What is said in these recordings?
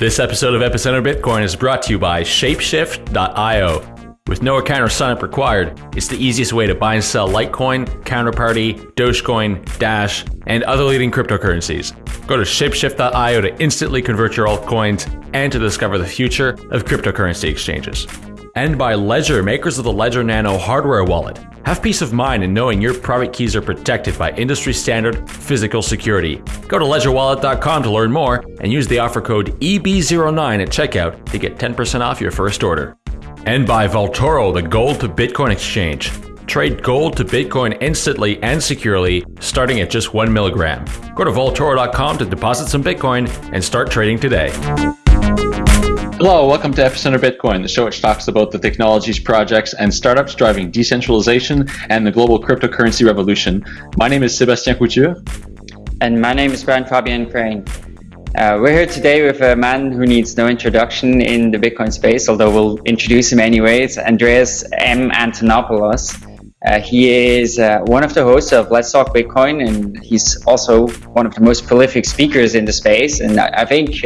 This episode of Epicenter Bitcoin is brought to you by Shapeshift.io. With no account or signup required, it's the easiest way to buy and sell Litecoin, Counterparty, Dogecoin, Dash, and other leading cryptocurrencies. Go to Shapeshift.io to instantly convert your altcoins and to discover the future of cryptocurrency exchanges. And by Ledger, makers of the Ledger Nano hardware wallet. Have peace of mind in knowing your private keys are protected by industry standard physical security. Go to ledgerwallet.com to learn more and use the offer code EB09 at checkout to get 10% off your first order and by Vaultoro, the gold to Bitcoin exchange. Trade gold to Bitcoin instantly and securely, starting at just one milligram. Go to Vaultoro.com to deposit some Bitcoin and start trading today. Hello, welcome to Epicenter Bitcoin, the show which talks about the technologies, projects, and startups driving decentralization and the global cryptocurrency revolution. My name is Sebastien Couture. And my name is Brian Fabian Crain. Uh, we're here today with a man who needs no introduction in the Bitcoin space, although we'll introduce him anyways, Andreas M. Antonopoulos. Uh, he is uh, one of the hosts of Let's Talk Bitcoin, and he's also one of the most prolific speakers in the space. And I, I think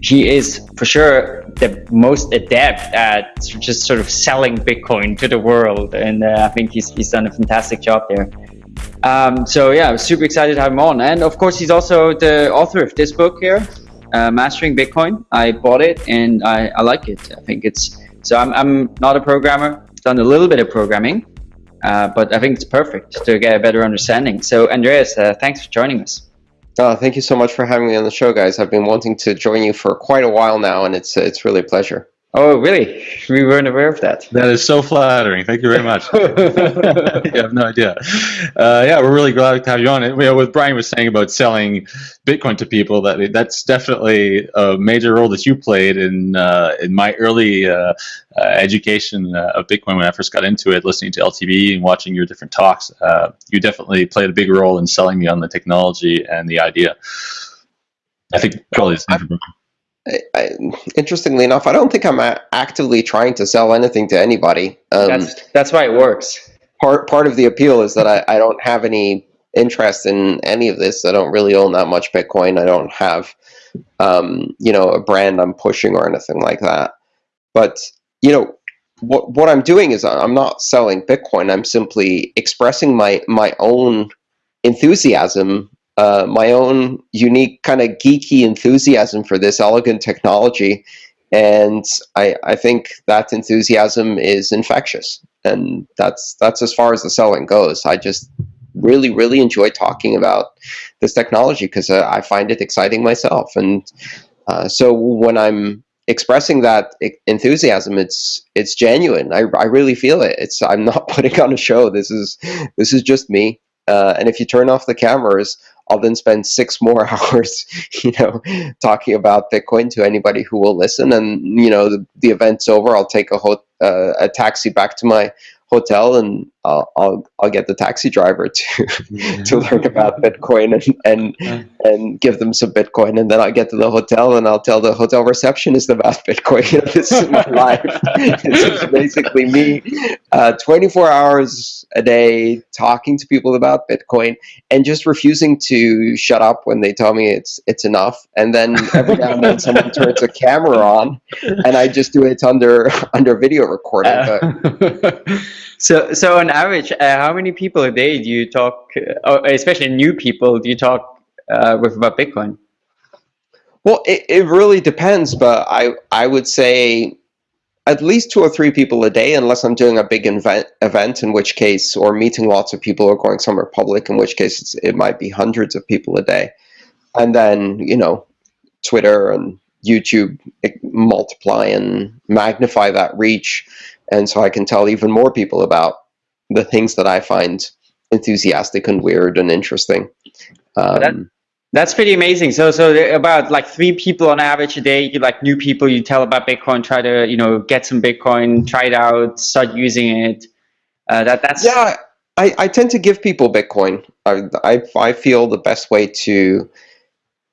uh, he is for sure the most adept at just sort of selling Bitcoin to the world. And uh, I think he's, he's done a fantastic job there. Um, so yeah, I was super excited to have him on. And of course, he's also the author of this book here, uh, Mastering Bitcoin. I bought it and I, I like it. I think it's, so I'm, I'm not a programmer, done a little bit of programming, uh, but I think it's perfect to get a better understanding. So Andreas, uh, thanks for joining us. Oh, thank you so much for having me on the show, guys. I've been wanting to join you for quite a while now, and it's it's really a pleasure. Oh, really? We weren't aware of that. That is so flattering. Thank you very much. you have no idea. Uh, yeah, we're really glad to have you on. You know, what Brian was saying about selling Bitcoin to people, that that's definitely a major role that you played in uh, in my early uh, uh education uh, of Bitcoin when I first got into it, listening to LTB and watching your different talks. Uh, you definitely played a big role in selling me on the technology and the idea. I think probably I, interestingly enough, I don't think I'm actively trying to sell anything to anybody. Um, that's that's why it works. Part part of the appeal is that I, I don't have any interest in any of this. I don't really own that much Bitcoin. I don't have, um, you know, a brand I'm pushing or anything like that. But you know, what what I'm doing is I'm not selling Bitcoin. I'm simply expressing my my own enthusiasm uh, my own unique kind of geeky enthusiasm for this elegant technology. And I, I think that enthusiasm is infectious. And that's, that's as far as the selling goes. I just really, really enjoy talking about this technology because uh, I find it exciting myself. And uh, so when I'm expressing that enthusiasm, it's it's genuine. I, I really feel it. It's I'm not putting on a show. This is this is just me. Uh, and if you turn off the cameras, I'll then spend six more hours, you know, talking about Bitcoin to anybody who will listen. And you know, the, the event's over. I'll take a uh, a taxi back to my hotel and I'll, I'll, I'll get the taxi driver to to learn about Bitcoin and and and give them some Bitcoin, and then I'll get to the hotel and I'll tell the hotel receptionist about Bitcoin. You know, this is my life. this is basically me, uh, 24 hours a day talking to people about Bitcoin and just refusing to shut up when they tell me it's it's enough. And then every now and then someone turns a camera on, and I just do it under under video recording. But, so, so on average, uh, how many people a day do you talk, uh, especially new people, do you talk uh, with about Bitcoin? Well, it, it really depends, but I I would say at least two or three people a day, unless I'm doing a big event, event in which case, or meeting lots of people or going somewhere public, in which case it might be hundreds of people a day. And then, you know, Twitter and YouTube multiply and magnify that reach and so I can tell even more people about the things that I find enthusiastic and weird and interesting. Um, that, that's pretty amazing. So, so about like three people on average a day, you like new people, you tell about Bitcoin, try to you know get some Bitcoin, try it out, start using it. Uh, that that's yeah. I, I tend to give people Bitcoin. I, I, I feel the best way to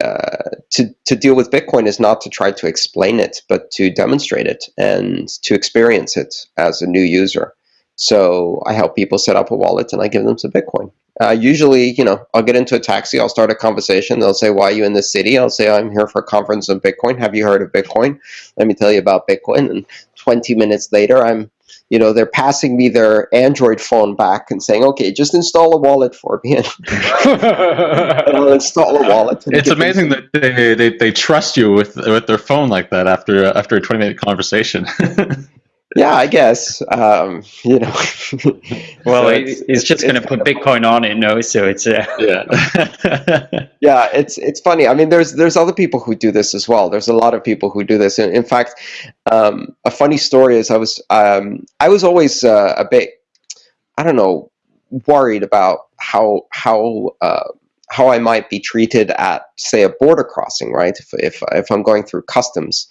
uh, to to deal with Bitcoin is not to try to explain it, but to demonstrate it and to experience it as a new user. So I help people set up a wallet and I give them some Bitcoin. Uh, usually, you know, I'll get into a taxi, I'll start a conversation. They'll say, "Why are you in this city?" I'll say, "I'm here for a conference on Bitcoin. Have you heard of Bitcoin? Let me tell you about Bitcoin." And 20 minutes later, I'm, you know, they're passing me their Android phone back and saying, "Okay, just install a wallet for me." and I'll install a wallet. It's amazing that they, they, they trust you with with their phone like that after after a 20 minute conversation. Yeah, I guess. Um, you know. well, so it's, it's, just going to put Bitcoin on it, no? So it's uh... yeah. yeah, it's it's funny. I mean, there's there's other people who do this as well. There's a lot of people who do this. In, in fact, um, a funny story is I was um, I was always uh, a bit I don't know worried about how how uh, how I might be treated at, say, a border crossing, right? If, if, if I'm going through customs,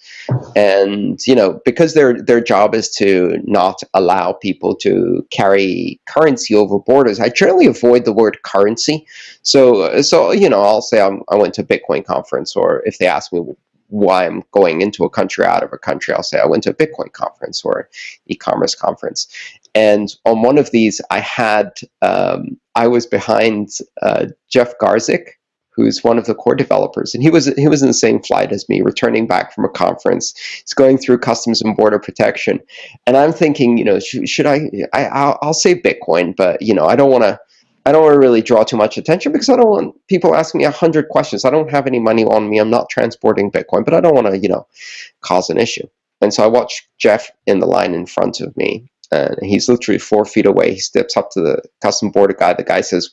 and you know, because their their job is to not allow people to carry currency over borders, I generally avoid the word currency. So, so you know, I'll say I'm, I went to a Bitcoin conference, or if they ask me why I'm going into a country out of a country, I'll say I went to a Bitcoin conference or e-commerce conference. And on one of these, I had um, I was behind uh, Jeff Garzik, who's one of the core developers, and he was he was in the same flight as me, returning back from a conference. He's going through customs and border protection, and I'm thinking, you know, should, should I, I I'll, I'll say Bitcoin, but you know, I don't want to. I don't want to really draw too much attention because I don't want people asking me a hundred questions. I don't have any money on me. I'm not transporting Bitcoin, but I don't want to, you know, cause an issue. And so I watched Jeff in the line in front of me, and he's literally four feet away. He steps up to the custom border guy. The guy says,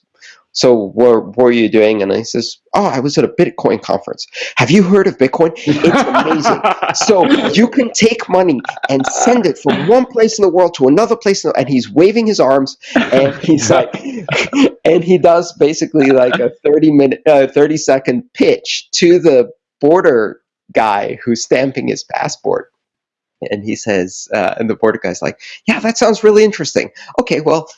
so what, what are you doing? And he says, oh, I was at a Bitcoin conference. Have you heard of Bitcoin? It's amazing. so you can take money and send it from one place in the world to another place. The, and he's waving his arms and he's like, and he does basically like a 30 minute, uh, 30 second pitch to the border guy who's stamping his passport and he says, uh, and the border guy's like, yeah, that sounds really interesting. Okay, well,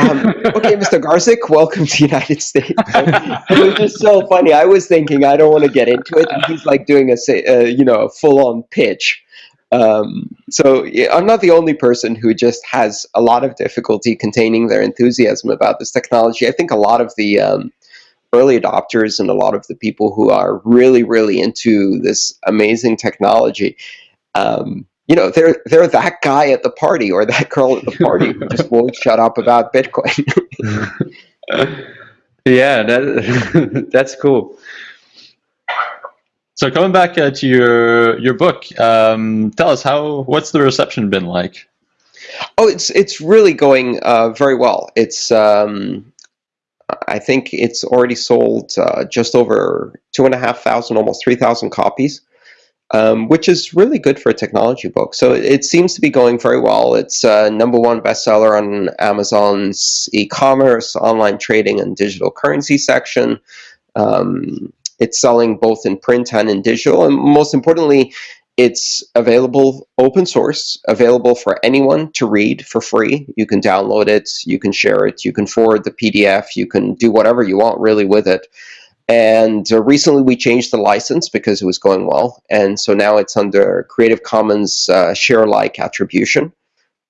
um, okay, Mr. Garzik, welcome to the United States. it was just so funny. I was thinking I don't want to get into it, and he's like doing a, uh, you know, a full-on pitch. Um, so yeah, I'm not the only person who just has a lot of difficulty containing their enthusiasm about this technology. I think a lot of the um, early adopters and a lot of the people who are really, really into this amazing technology um, you know, they're they're that guy at the party or that girl at the party who just won't shut up about Bitcoin. yeah, that that's cool. So coming back uh, to your your book, um, tell us how what's the reception been like? Oh, it's it's really going uh, very well. It's um, I think it's already sold uh, just over two and a half thousand, almost three thousand copies um, which is really good for a technology book. So it, seems to be going very well. It's uh, number one bestseller on Amazon's e-commerce, online trading, and digital currency section. Um, it's selling both in print and in digital, and most importantly, it's available open source, available for anyone to read for free. You can download it, you can share it, you can forward the PDF, you can do whatever you want really with it. And uh, recently we changed the license because it was going well. And so now it's under Creative Commons uh, share-alike attribution,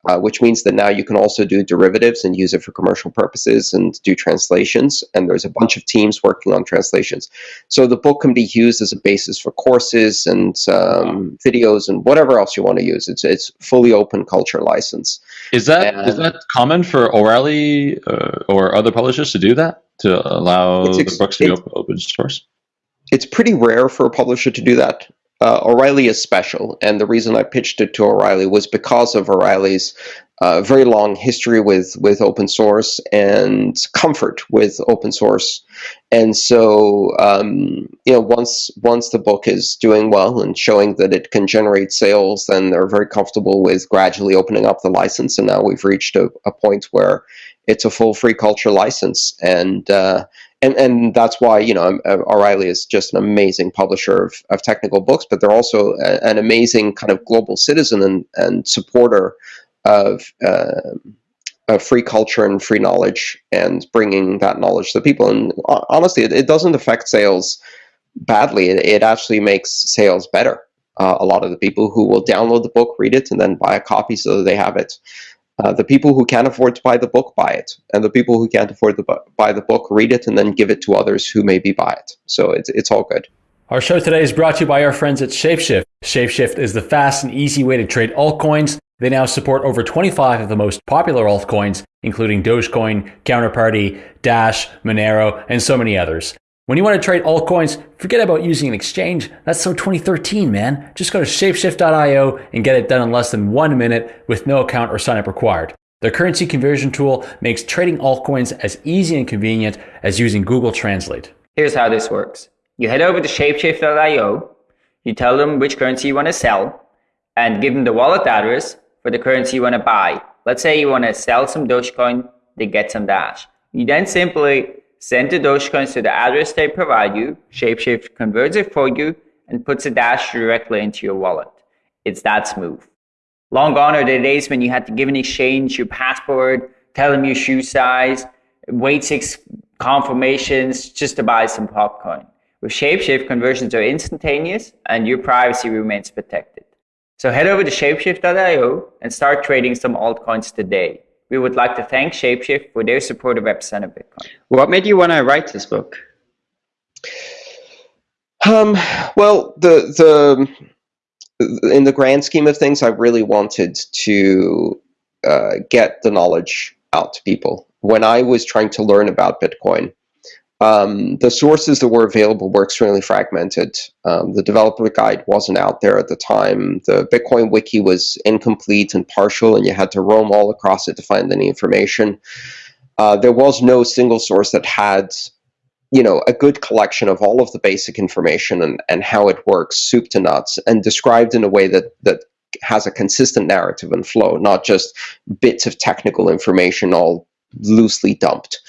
uh, which means that now you can also do derivatives and use it for commercial purposes and do translations. And there's a bunch of teams working on translations. So the book can be used as a basis for courses and um, videos and whatever else you want to use. It's it's fully open culture license. Is that and, is that common for O'Reilly uh, or other publishers to do that? to allow the books to be open, open source? It's pretty rare for a publisher to do that. Uh, O'Reilly is special, and the reason I pitched it to O'Reilly was because of O'Reilly's uh, very long history with with open source and comfort with open source. And so, um, you know, once once the book is doing well and showing that it can generate sales, then they're very comfortable with gradually opening up the license. And now we've reached a, a point where it's a full free culture license, and uh, and and that's why you know uh, O'Reilly is just an amazing publisher of, of technical books, but they're also a, an amazing kind of global citizen and and supporter of. Uh, of free culture and free knowledge and bringing that knowledge to people and honestly it, it doesn't affect sales badly it, it actually makes sales better uh, a lot of the people who will download the book read it and then buy a copy so that they have it Uh, the people who can't afford to buy the book buy it, and the people who can't afford to buy the book read it and then give it to others who maybe buy it. So it's it's all good. Our show today is brought to you by our friends at Shapeshift. Shapeshift is the fast and easy way to trade altcoins. They now support over 25 of the most popular altcoins, including Dogecoin, Counterparty, Dash, Monero, and so many others. When you want to trade altcoins, forget about using an exchange. That's so 2013, man. Just go to shapeshift.io and get it done in less than one minute with no account or sign up required. Their currency conversion tool makes trading altcoins as easy and convenient as using Google Translate. Here's how this works. You head over to shapeshift.io, you tell them which currency you want to sell, and give them the wallet address for the currency you want to buy. Let's say you want to sell some Dogecoin, they get some Dash. You then simply Send the Dogecoins to the address they provide you, Shapeshift converts it for you, and puts a dash directly into your wallet. It's that smooth. Long gone are the days when you had to give an exchange your passport, tell them your shoe size, wait six confirmations just to buy some popcorn. With Shapeshift, conversions are instantaneous and your privacy remains protected. So head over to shapeshift.io and start trading some altcoins today. We would like to thank Shapeshift for their support of Epicenter Bitcoin. What made you want to write this book? Um, well, the the in the grand scheme of things, I really wanted to uh, get the knowledge out to people. When I was trying to learn about Bitcoin, um, the sources that were available were extremely fragmented. Um, the developer guide wasn't out there at the time. The Bitcoin wiki was incomplete and partial, and you had to roam all across it to find any information. Uh, there was no single source that had, you know, a good collection of all of the basic information and, and how it works, soup to nuts, and described in a way that that has a consistent narrative and flow, not just bits of technical information all loosely dumped.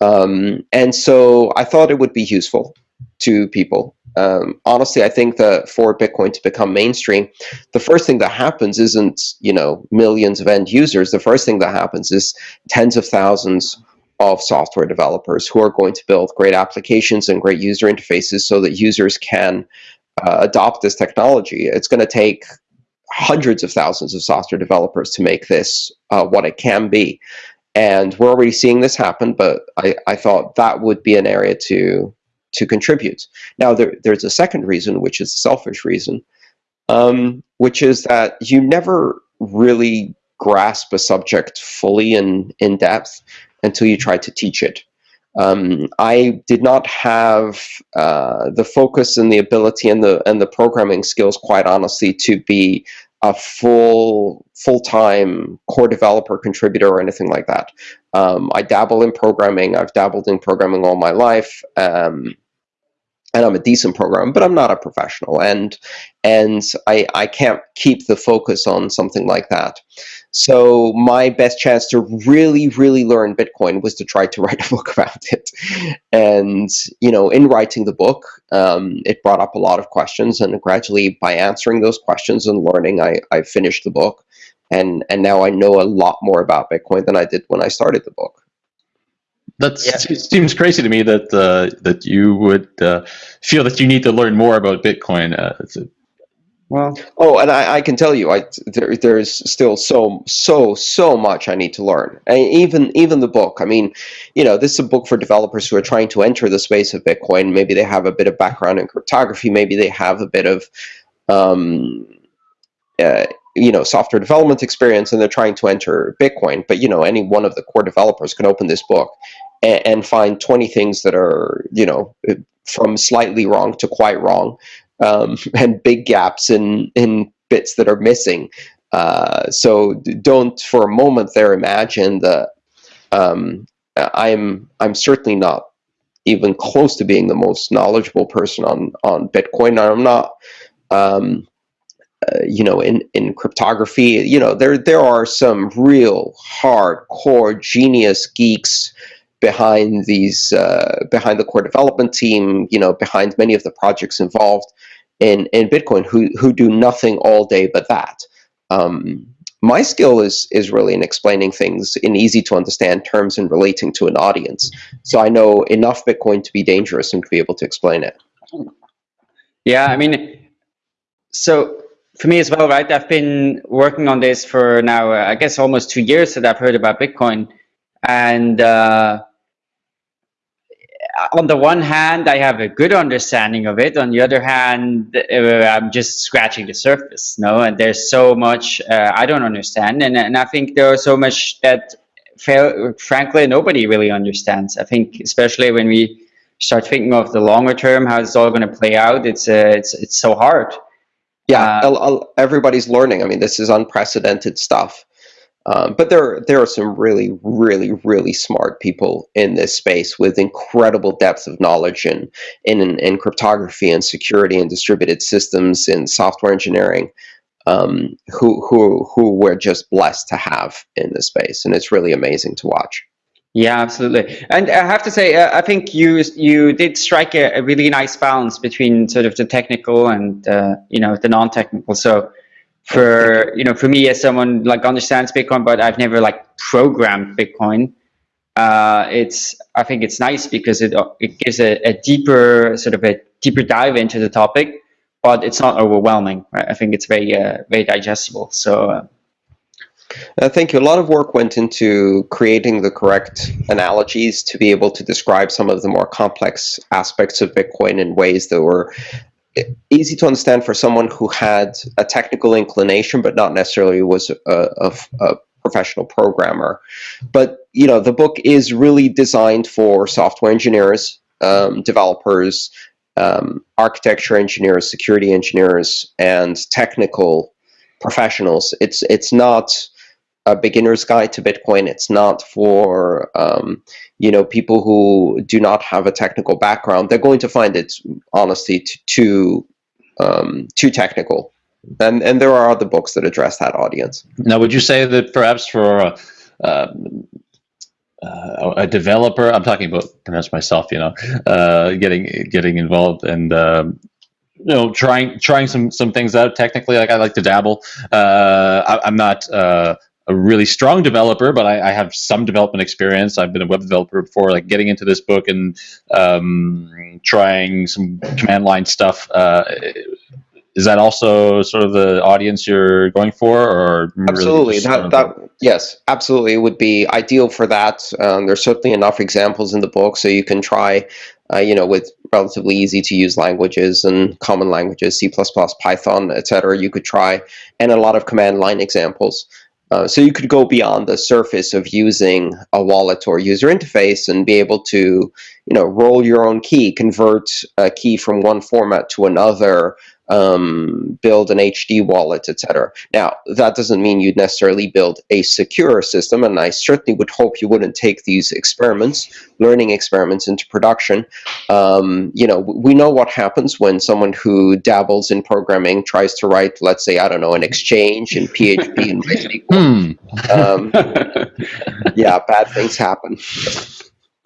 Um, and so I thought it would be useful to people. Um, honestly, I think that for Bitcoin to become mainstream, the first thing that happens isn't you know millions of end users. The first thing that happens is tens of thousands of software developers who are going to build great applications and great user interfaces so that users can uh, adopt this technology. It's going to take hundreds of thousands of software developers to make this uh, what it can be. And we're already seeing this happen, but I, I thought that would be an area to to contribute. Now, there, there's a second reason, which is a selfish reason, um, which is that you never really grasp a subject fully and in depth until you try to teach it. Um, I did not have uh, the focus and the ability and the and the programming skills, quite honestly, to be a full full-time core developer contributor or anything like that. Um, I dabble in programming. I've dabbled in programming all my life. Um, and I'm a decent programmer, but I'm not a professional, and and I I can't keep the focus on something like that. So my best chance to really really learn Bitcoin was to try to write a book about it, and you know in writing the book, um, it brought up a lot of questions, and gradually by answering those questions and learning, I I finished the book, and and now I know a lot more about Bitcoin than I did when I started the book. That yeah. seems crazy to me that uh, that you would uh, feel that you need to learn more about Bitcoin. Uh, well, oh, and I, I, can tell you, I there there's still so so so much I need to learn. And even even the book. I mean, you know, this is a book for developers who are trying to enter the space of Bitcoin. Maybe they have a bit of background in cryptography. Maybe they have a bit of um, uh, you know software development experience and they're trying to enter bitcoin but you know any one of the core developers can open this book and, and find 20 things that are, you know, from slightly wrong to quite wrong, um, and big gaps in, in bits that are missing. Uh, so don't for a moment there imagine that um, I'm I'm certainly not even close to being the most knowledgeable person on on Bitcoin. I'm not. Um, uh, you know, in, in cryptography, you know, there there are some real hardcore genius geeks behind these uh, behind the core development team, you know, behind many of the projects involved in in Bitcoin who who do nothing all day but that. Um, my skill is is really in explaining things in easy to understand terms and relating to an audience. So I know enough Bitcoin to be dangerous and to be able to explain it. Yeah, I mean, so for me as well, right? I've been working on this for now, uh, I guess, almost two years that I've heard about Bitcoin, and uh, on the one hand, I have a good understanding of it. On the other hand, uh, I'm just scratching the surface, no? And there's so much uh, I don't understand, and and I think there's so much that, frankly, nobody really understands. I think, especially when we start thinking of the longer term, how it's all going to play out, it's uh, it's it's so hard. Yeah, uh, everybody's learning. I mean, this is unprecedented stuff. Um, but there, there are some really, really, really smart people in this space with incredible depth of knowledge in, in, in cryptography and security and distributed systems and software engineering um, who, who, who we're just blessed to have in this space. And it's really amazing to watch. Yeah, absolutely. And I have to say, uh, I think you you did strike a, a, really nice balance between sort of the technical and uh, you know the non-technical. So for you know for me as someone like understands bitcoin but i've never like programmed bitcoin uh, it's i think it's nice because it it gives a, a, deeper sort of a deeper dive into the topic but it's not overwhelming right? i think it's very uh, very digestible so uh, I think a lot of work went into creating the correct analogies to be able to describe some of the more complex aspects of Bitcoin in ways that were easy to understand for someone who had a technical inclination, but not necessarily was a, a, a, professional programmer. But you know, the book is really designed for software engineers, um, developers, um, architecture engineers, security engineers, and technical professionals. It's it's not a beginner's guide to Bitcoin. It's not for um, you know people who do not have a technical background. They're going to find it honestly too um, too technical. And and there are other books that address that audience. Now, would you say that perhaps for uh, uh, a developer, I'm talking about perhaps myself, you know, uh, getting getting involved and um, you know trying trying some some things out technically like i like to dabble uh, I, am not a really strong developer, but I, I, have some development experience. I've been a web developer before, like getting into this book and um, trying some command line stuff. Uh, is that also sort of the audience you're going for, or absolutely really that, that yes, absolutely, it would be ideal for that. Um, there's certainly enough examples in the book, so you can try, uh, you know, with relatively easy to use languages and common languages, C++, Python, etc. You could try, and a lot of command line examples. Uh, so you could go beyond the surface of using a wallet or user interface and be able to, you know, roll your own key, convert a key from one format to another, um, build an HD wallet, etc. Now, that doesn't mean you'd necessarily build a secure system, and I certainly would hope you wouldn't take these experiments, learning experiments, into production. Um, you know, we know what happens when someone who dabbles in programming tries to write, let's say, I don't know, an exchange in PHP and MySQL. Hmm. Um, yeah, bad things happen.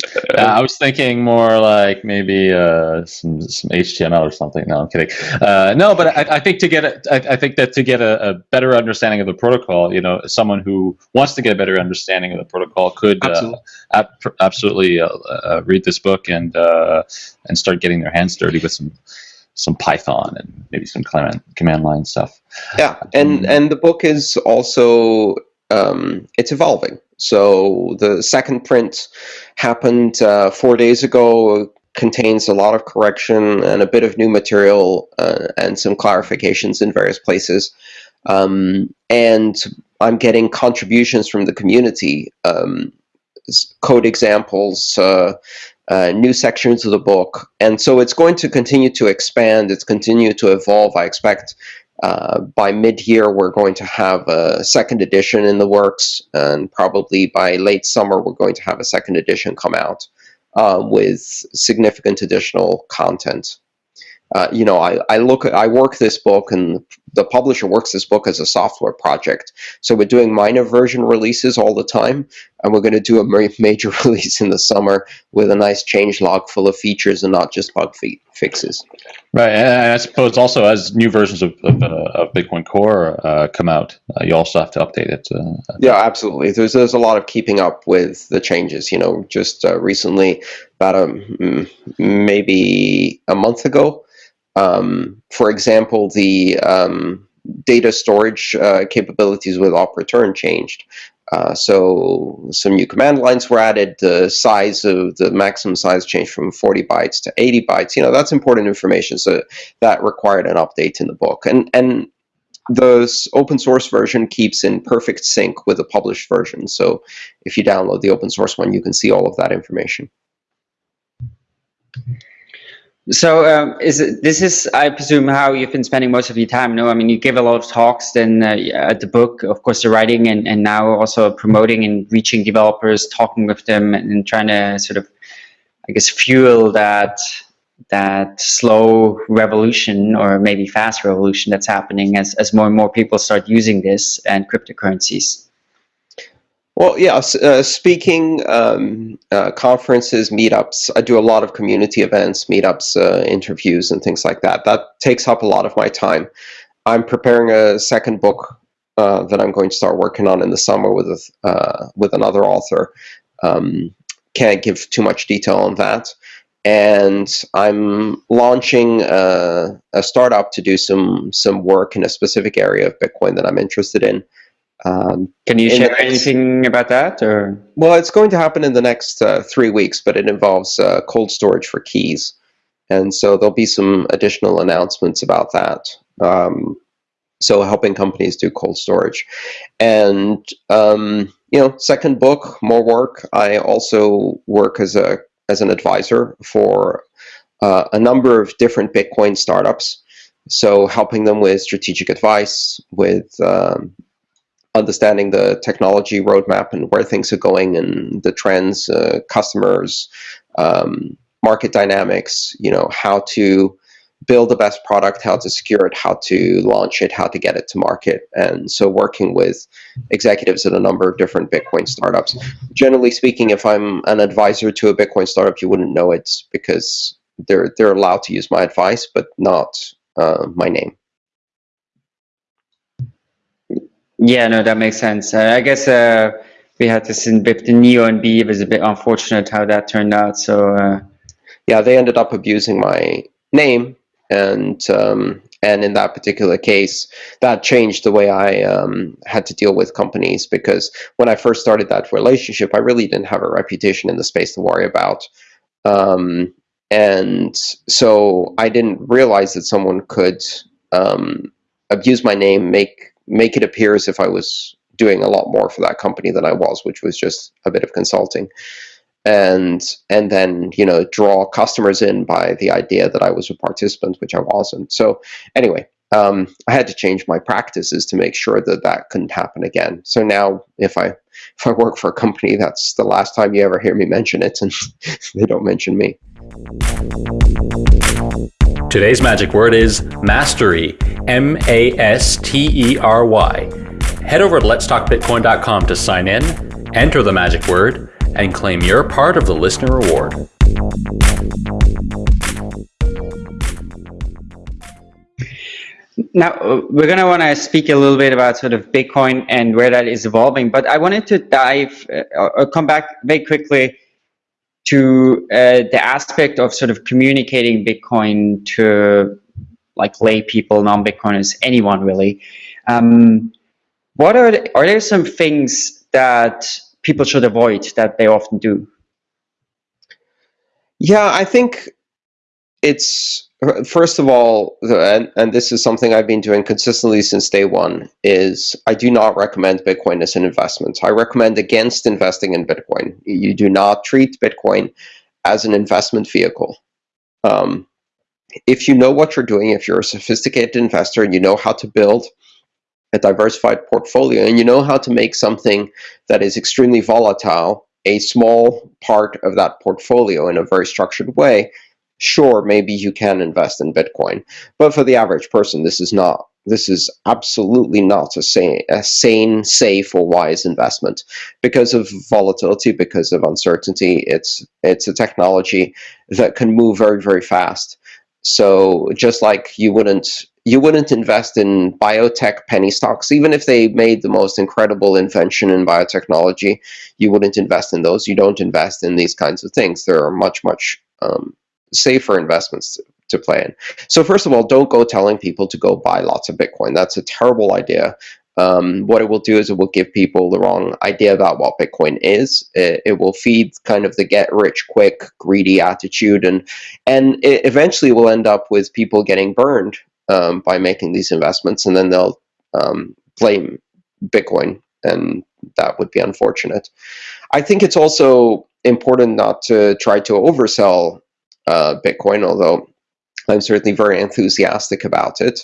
Uh, I was thinking more like maybe uh, some some HTML or something. No, I'm kidding. Uh, no, but I, I, think to get a, I, I think that to get a, a, better understanding of the protocol, you know, someone who wants to get a better understanding of the protocol could uh, absolutely, ab absolutely uh, uh, read this book and and start getting their hands dirty with some some Python and maybe some command command line stuff. Yeah, and um, and the book is also um, it's evolving. So the second print happened uh, four days ago, contains a lot of correction and a bit of new material uh, and some clarifications in various places. Um, and I'm getting contributions from the community, um, code examples, uh, uh, new sections of the book. And so it's going to continue to expand, it's continue to evolve. I expect uh, by mid-year, we're going to have a second edition in the works, and probably by late summer, we're going to have a second edition come out uh, with significant additional content. Uh, you know, I, I look, I work this book, and the publisher works this book as a software project. So we're doing minor version releases all the time, and we're going to do a major release in the summer with a nice change log full of features and not just bug fi fixes. Right, and I suppose also as new versions of, of, uh, of Bitcoin Core uh, come out, uh, you also have to update it. Uh, yeah, absolutely. There's there's a lot of keeping up with the changes. You know, just uh, recently, about a maybe a month ago, um, for example, the um, data storage uh, capabilities with OP_RETURN changed. Uh, so some new command lines were added. The size of the maximum size changed from 40 bytes to 80 bytes. You know that's important information. So that required an update in the book. And and the open source version keeps in perfect sync with the published version. So if you download the open source one, you can see all of that information. So um, is it, this is, I presume, how you've been spending most of your time? No, I mean, you give a lot of talks, then uh, at the book, of course, the writing, and, and now also promoting and reaching developers, talking with them, and trying to sort of, I guess, fuel that that slow revolution, or maybe fast revolution that's happening as as more and more people start using this and cryptocurrencies. Well, yeah, uh, speaking, um, uh, conferences, meetups. I do a lot of community events, meetups, uh, interviews, and things like that. That takes up a lot of my time. I'm preparing a second book uh, that I'm going to start working on in the summer with uh, with another author. Um, can't give too much detail on that. And I'm launching a, uh, a startup to do some some work in a specific area of Bitcoin that I'm interested in. Um, Can you share anything about that? Or well, it's going to happen in the next uh, three weeks, but it involves uh, cold storage for keys, and so there'll be some additional announcements about that. Um, so helping companies do cold storage, and um, you know, second book, more work. I also work as a as an advisor for uh, a number of different Bitcoin startups. So helping them with strategic advice, with um, understanding the technology roadmap and where things are going and the trends, uh, customers, um, market dynamics, you know, how to build the best product, how to secure it, how to launch it, how to get it to market. And so working with executives at a number of different Bitcoin startups. Generally speaking, if I'm an advisor to a Bitcoin startup, you wouldn't know it because they're, they're allowed to use my advice, but not uh, my name. Yeah, no, that makes sense. Uh, I guess uh, we had this in with the Neo and Bee. It was a bit unfortunate how that turned out. So uh, yeah, they ended up abusing my name, and um, and in that particular case, that changed the way I um, had to deal with companies because when I first started that relationship, I really didn't have a reputation in the space to worry about. Um, and so I didn't realize that someone could um, abuse my name, make make it appear as if I was doing a lot more for that company than I was, which was just a bit of consulting. And and then you know draw customers in by the idea that I was a participant, which I wasn't. So anyway, um, I had to change my practices to make sure that that couldn't happen again. So now, if I if I work for a company, that's the last time you ever hear me mention it, and they don't mention me. Today's magic word is mastery, M A S T E R Y. Head over to letstalkbitcoin.com to sign in, enter the magic word, and claim your part of the listener reward. Now, we're going to want to speak a little bit about sort of Bitcoin and where that is evolving, but I wanted to dive uh, or come back very quickly to uh, the aspect of sort of communicating Bitcoin to like lay people, non-Bitcoiners, anyone really. Um, what are the, are there some things that people should avoid that they often do? Yeah, I think it's first of all, and, and this is something I've been doing consistently since day one, is I do not recommend Bitcoin as an investment. I recommend against investing in Bitcoin. You do not treat Bitcoin as an investment vehicle. Um, if you know what you're doing, if you're a sophisticated investor and you know how to build a diversified portfolio and you know how to make something that is extremely volatile a small part of that portfolio in a very structured way, sure, maybe you can invest in Bitcoin. But for the average person, this is not. This is absolutely not a sane, a sane, safe, or wise investment because of volatility, because of uncertainty. It's it's a technology that can move very, very fast. So just like you wouldn't you wouldn't invest in biotech penny stocks, even if they made the most incredible invention in biotechnology, you wouldn't invest in those. You don't invest in these kinds of things. There are much, much um, safer investments to, play in. So first of all, don't go telling people to go buy lots of Bitcoin. That's a terrible idea. Um, what it will do is it will give people the wrong idea about what Bitcoin is. It, it will feed kind of the get rich quick, greedy attitude, and and it eventually will end up with people getting burned um, by making these investments, and then they'll um, blame Bitcoin, and that would be unfortunate. I think it's also important not to try to oversell uh, Bitcoin, although I'm certainly very enthusiastic about it.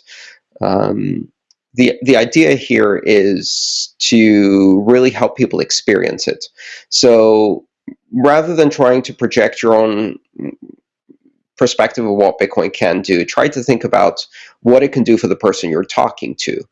Um, the the idea here is to really help people experience it. So rather than trying to project your own perspective of what Bitcoin can do, try to think about what it can do for the person you're talking to.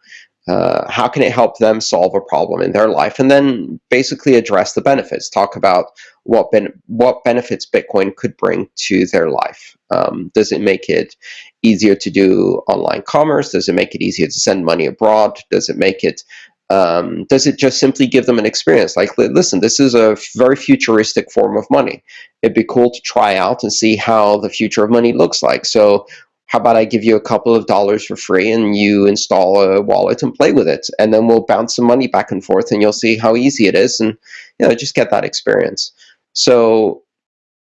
Uh, how can it help them solve a problem in their life? And then basically address the benefits. Talk about what ben what benefits bitcoin could bring to their life. Um, does it make it easier to do online commerce? Does it make it easier to send money abroad? Does it make it um, does it just simply give them an experience? Like listen this is a very futuristic form of money. It'd be cool to try out and see how the future of money looks like. So how about I give you a couple of dollars for free and you install a wallet and play with it? And then we'll bounce some money back and forth and you'll see how easy it is and you know just get that experience. So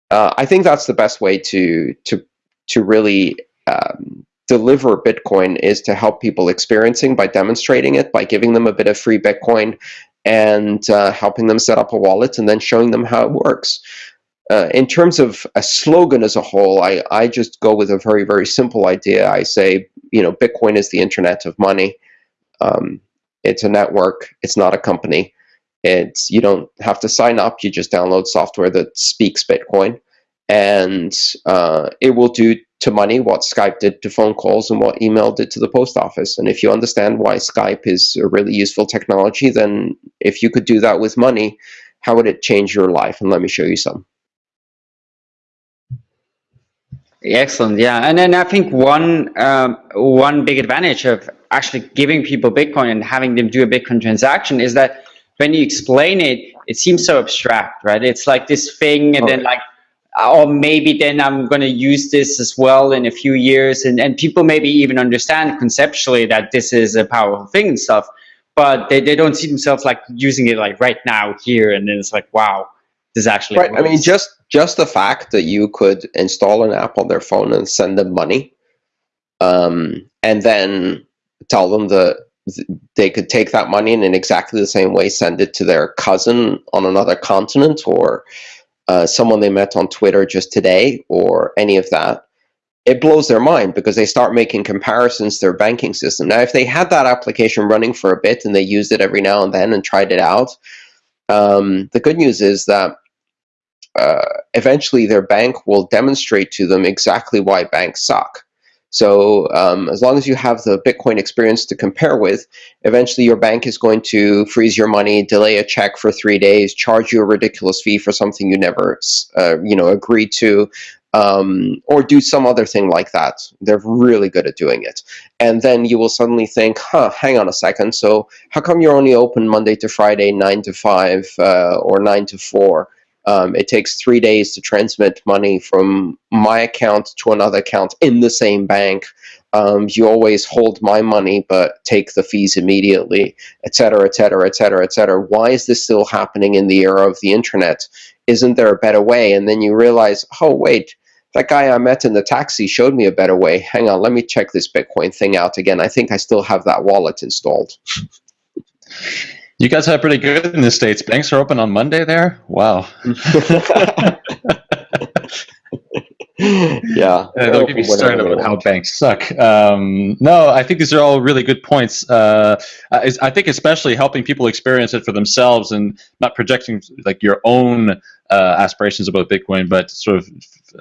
uh, I think that's the best way to to to really um, deliver Bitcoin is to help people experiencing by demonstrating it by giving them a bit of free Bitcoin and uh, helping them set up a wallet and then showing them how it works uh, in terms of a slogan as a whole, I, I just go with a very, very simple idea. I say, you know, Bitcoin is the internet of money. Um, it's a network. It's not a company. It's you don't have to sign up. You just download software that speaks Bitcoin, and uh, it will do to money what Skype did to phone calls and what email did to the post office. And if you understand why Skype is a really useful technology, then if you could do that with money, how would it change your life? And let me show you some. Excellent. Yeah, and then I think one um, one big advantage of actually giving people Bitcoin and having them do a Bitcoin transaction is that when you explain it, it seems so abstract, right? It's like this thing, and okay. then like, or maybe then I'm going to use this as well in a few years, and and people maybe even understand conceptually that this is a powerful thing and stuff, but they they don't see themselves like using it like right now here, and then it's like wow is actually right. Works. I mean, just just the fact that you could install an app on their phone and send them money, um, and then tell them that they could take that money and in exactly the same way send it to their cousin on another continent or uh, someone they met on Twitter just today or any of that. It blows their mind because they start making comparisons to their banking system. Now, if they had that application running for a bit and they used it every now and then and tried it out, um, the good news is that uh, eventually their bank will demonstrate to them exactly why banks suck. So um, as long as you have the Bitcoin experience to compare with, eventually your bank is going to freeze your money, delay a check for three days, charge you a ridiculous fee for something you never, uh, you know, agreed to, um, or do some other thing like that. They're really good at doing it. And then you will suddenly think, huh, hang on a second. So how come you're only open Monday to Friday, 9 to 5 uh, or 9 to 4? Um, it takes three days to transmit money from my account to another account in the same bank. Um, you always hold my money but take the fees immediately, et cetera, et cetera, et cetera, et cetera. Why is this still happening in the era of the internet? Isn't there a better way? And then you realize, oh, wait, that guy I met in the taxi showed me a better way. Hang on, let me check this Bitcoin thing out again. I think I still have that wallet installed. You guys have pretty good in the States. Banks are open on Monday there? Wow. yeah. Uh, don't get me started about how banks suck. Um, no, I think these are all really good points. Uh, I, I, think especially helping people experience it for themselves and not projecting like your own uh, aspirations about Bitcoin, but sort of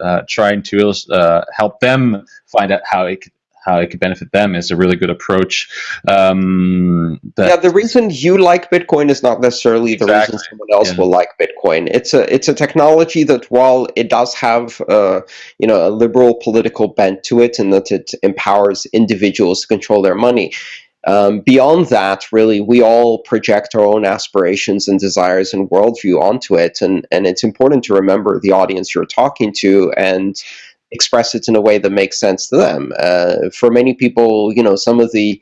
uh, trying to uh, help them find out how it could how it could benefit them is a really good approach. Um, yeah, the reason you like Bitcoin is not necessarily the exactly. reason someone else yeah. will like Bitcoin. It's a it's a technology that while it does have uh, you know a liberal political bent to it, and that it empowers individuals to control their money. Um, beyond that, really, we all project our own aspirations and desires and worldview onto it, and and it's important to remember the audience you're talking to and express it in a way that makes sense to them. Uh, for many people, you know, some of the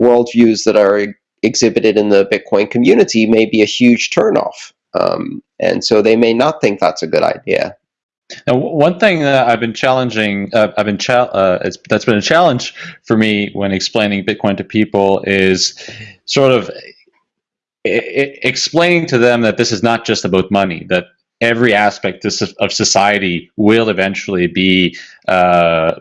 worldviews that are exhibited in the Bitcoin community may be a huge turnoff. Um, and so they may not think that's a good idea. Now, one thing that I've been challenging, uh, I've been uh, that's been a challenge for me when explaining Bitcoin to people is sort of explaining to them that this is not just about money, that every aspect of society will eventually be uh,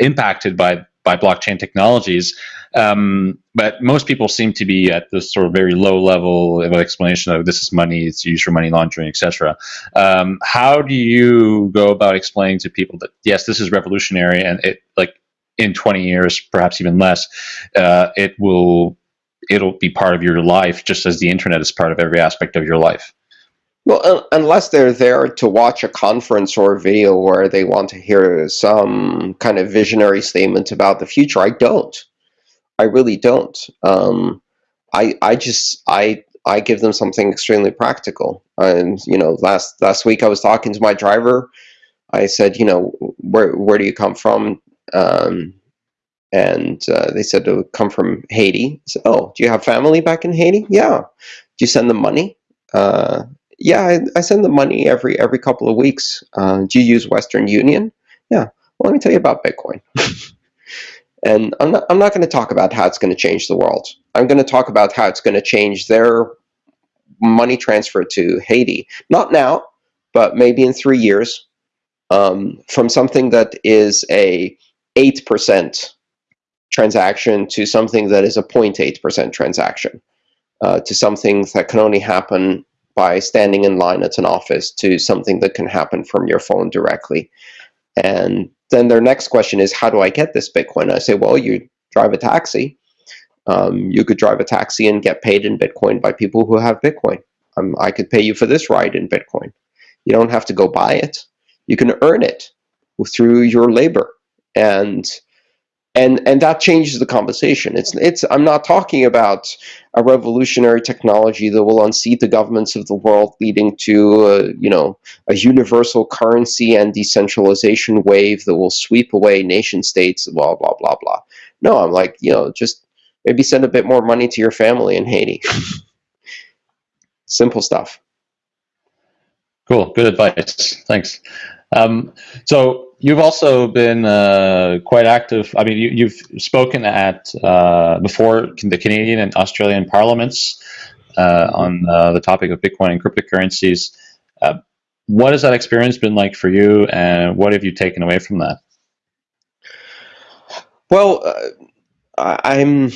impacted by by blockchain technologies. Um, but most people seem to be at this sort of very low level of explanation of this is money, it's used for money laundering, etc. Um, how do you go about explaining to people that yes, this is revolutionary, and it like in 20 years, perhaps even less, uh, it will it'll be part of your life, just as the internet is part of every aspect of your life. Well, unless they're there to watch a conference or a video where they want to hear some kind of visionary statement about the future, I don't. I really don't. Um, I I just I I give them something extremely practical. And you know, last last week I was talking to my driver. I said, you know, where where do you come from? Um, and uh, they said to come from Haiti. I said, oh, do you have family back in Haiti? Yeah. Do you send them money? Uh, yeah, I, I, send them money every every couple of weeks. Uh, do you use Western Union? Yeah. Well, let me tell you about Bitcoin. and I'm not, I'm not going to talk about how it's going to change the world. I'm going to talk about how it's going to change their money transfer to Haiti. Not now, but maybe in three years. Um, from something that is a 8% transaction to something that is a 0.8% transaction. Uh, to something that can only happen by standing in line at an office to something that can happen from your phone directly. And then their next question is, how do I get this Bitcoin? I say, well, you drive a taxi. Um, you could drive a taxi and get paid in Bitcoin by people who have Bitcoin. Um, I could pay you for this ride in Bitcoin. You don't have to go buy it. You can earn it through your labor. And and and that changes the conversation. It's it's I'm not talking about a revolutionary technology that will unseat the governments of the world, leading to a, you know a universal currency and decentralization wave that will sweep away nation states. Blah blah blah blah. No, I'm like you know just maybe send a bit more money to your family in Haiti. Simple stuff. Cool. Good advice. Thanks. Um, so you've also been uh, quite active. I mean, you, have spoken at uh, before the Canadian and Australian parliaments uh, on uh, the topic of Bitcoin and cryptocurrencies. Uh, what has that experience been like for you, and what have you taken away from that? Well, uh, I'm